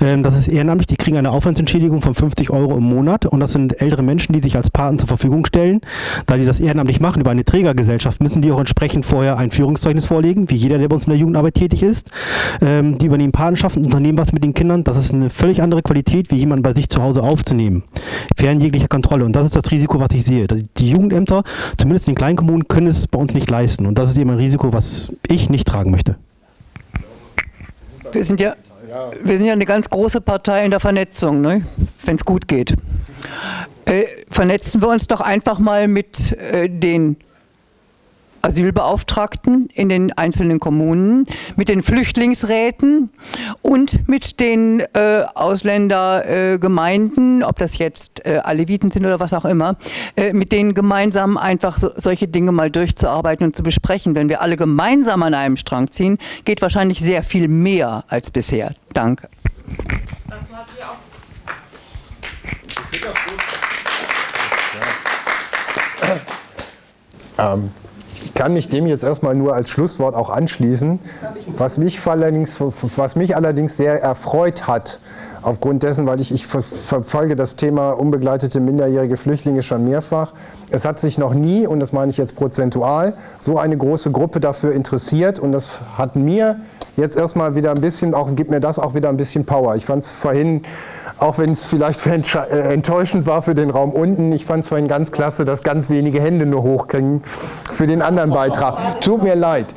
Ähm, das ist ehrenamtlich, die kriegen eine Aufwandsentschädigung von 50 Euro im Monat und das sind ältere Menschen, die sich als Paten zur Verfügung stellen. Da die das ehrenamtlich machen über eine Trägergesellschaft, müssen die auch entsprechend vorher ein Führungszeugnis vorlegen, wie jeder, der bei uns in der Jugendarbeit tätig ist. Ähm, die übernehmen Patenschaften, unternehmen was mit den Kindern. Das ist eine völlig andere Qualität, wie jemanden bei sich zu Hause aufzunehmen. Fern jeglicher Kontrolle. Und das ist das Risiko, was ich sehe. Die Jugendämter, zumindest in den kleinen Kommunen, können es bei uns nicht leisten. Und das das ist eben ein Risiko, was ich nicht tragen möchte. Wir sind ja, wir sind ja eine ganz große Partei in der Vernetzung, ne? wenn es gut geht. Äh, vernetzen wir uns doch einfach mal mit äh, den Asylbeauftragten in den einzelnen Kommunen, mit den Flüchtlingsräten und mit den äh, Ausländergemeinden, äh, ob das jetzt äh, Aleviten sind oder was auch immer, äh, mit denen gemeinsam einfach so, solche Dinge mal durchzuarbeiten und zu besprechen. Wenn wir alle gemeinsam an einem Strang ziehen, geht wahrscheinlich sehr viel mehr als bisher. Danke. Dazu hat sie auch ähm, kann mich dem jetzt erstmal nur als Schlusswort auch anschließen. Was mich allerdings, was mich allerdings sehr erfreut hat, aufgrund dessen, weil ich, ich verfolge das Thema unbegleitete minderjährige Flüchtlinge schon mehrfach. Es hat sich noch nie, und das meine ich jetzt prozentual, so eine große Gruppe dafür interessiert und das hat mir jetzt erstmal wieder ein bisschen, auch gibt mir das auch wieder ein bisschen Power. Ich fand es vorhin auch wenn es vielleicht äh, enttäuschend war für den Raum unten. Ich fand es vorhin ganz klasse, dass ganz wenige Hände nur hochkriegen für den anderen Beitrag. Tut mir leid.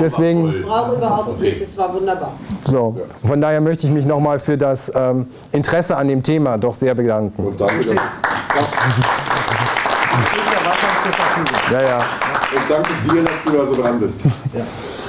Deswegen. Ich brauche überhaupt nicht, es war wunderbar. So, von daher möchte ich mich nochmal für das ähm, Interesse an dem Thema doch sehr bedanken. Und danke, dass, ja, ja. Und danke dir, dass du da so dran bist. Ja.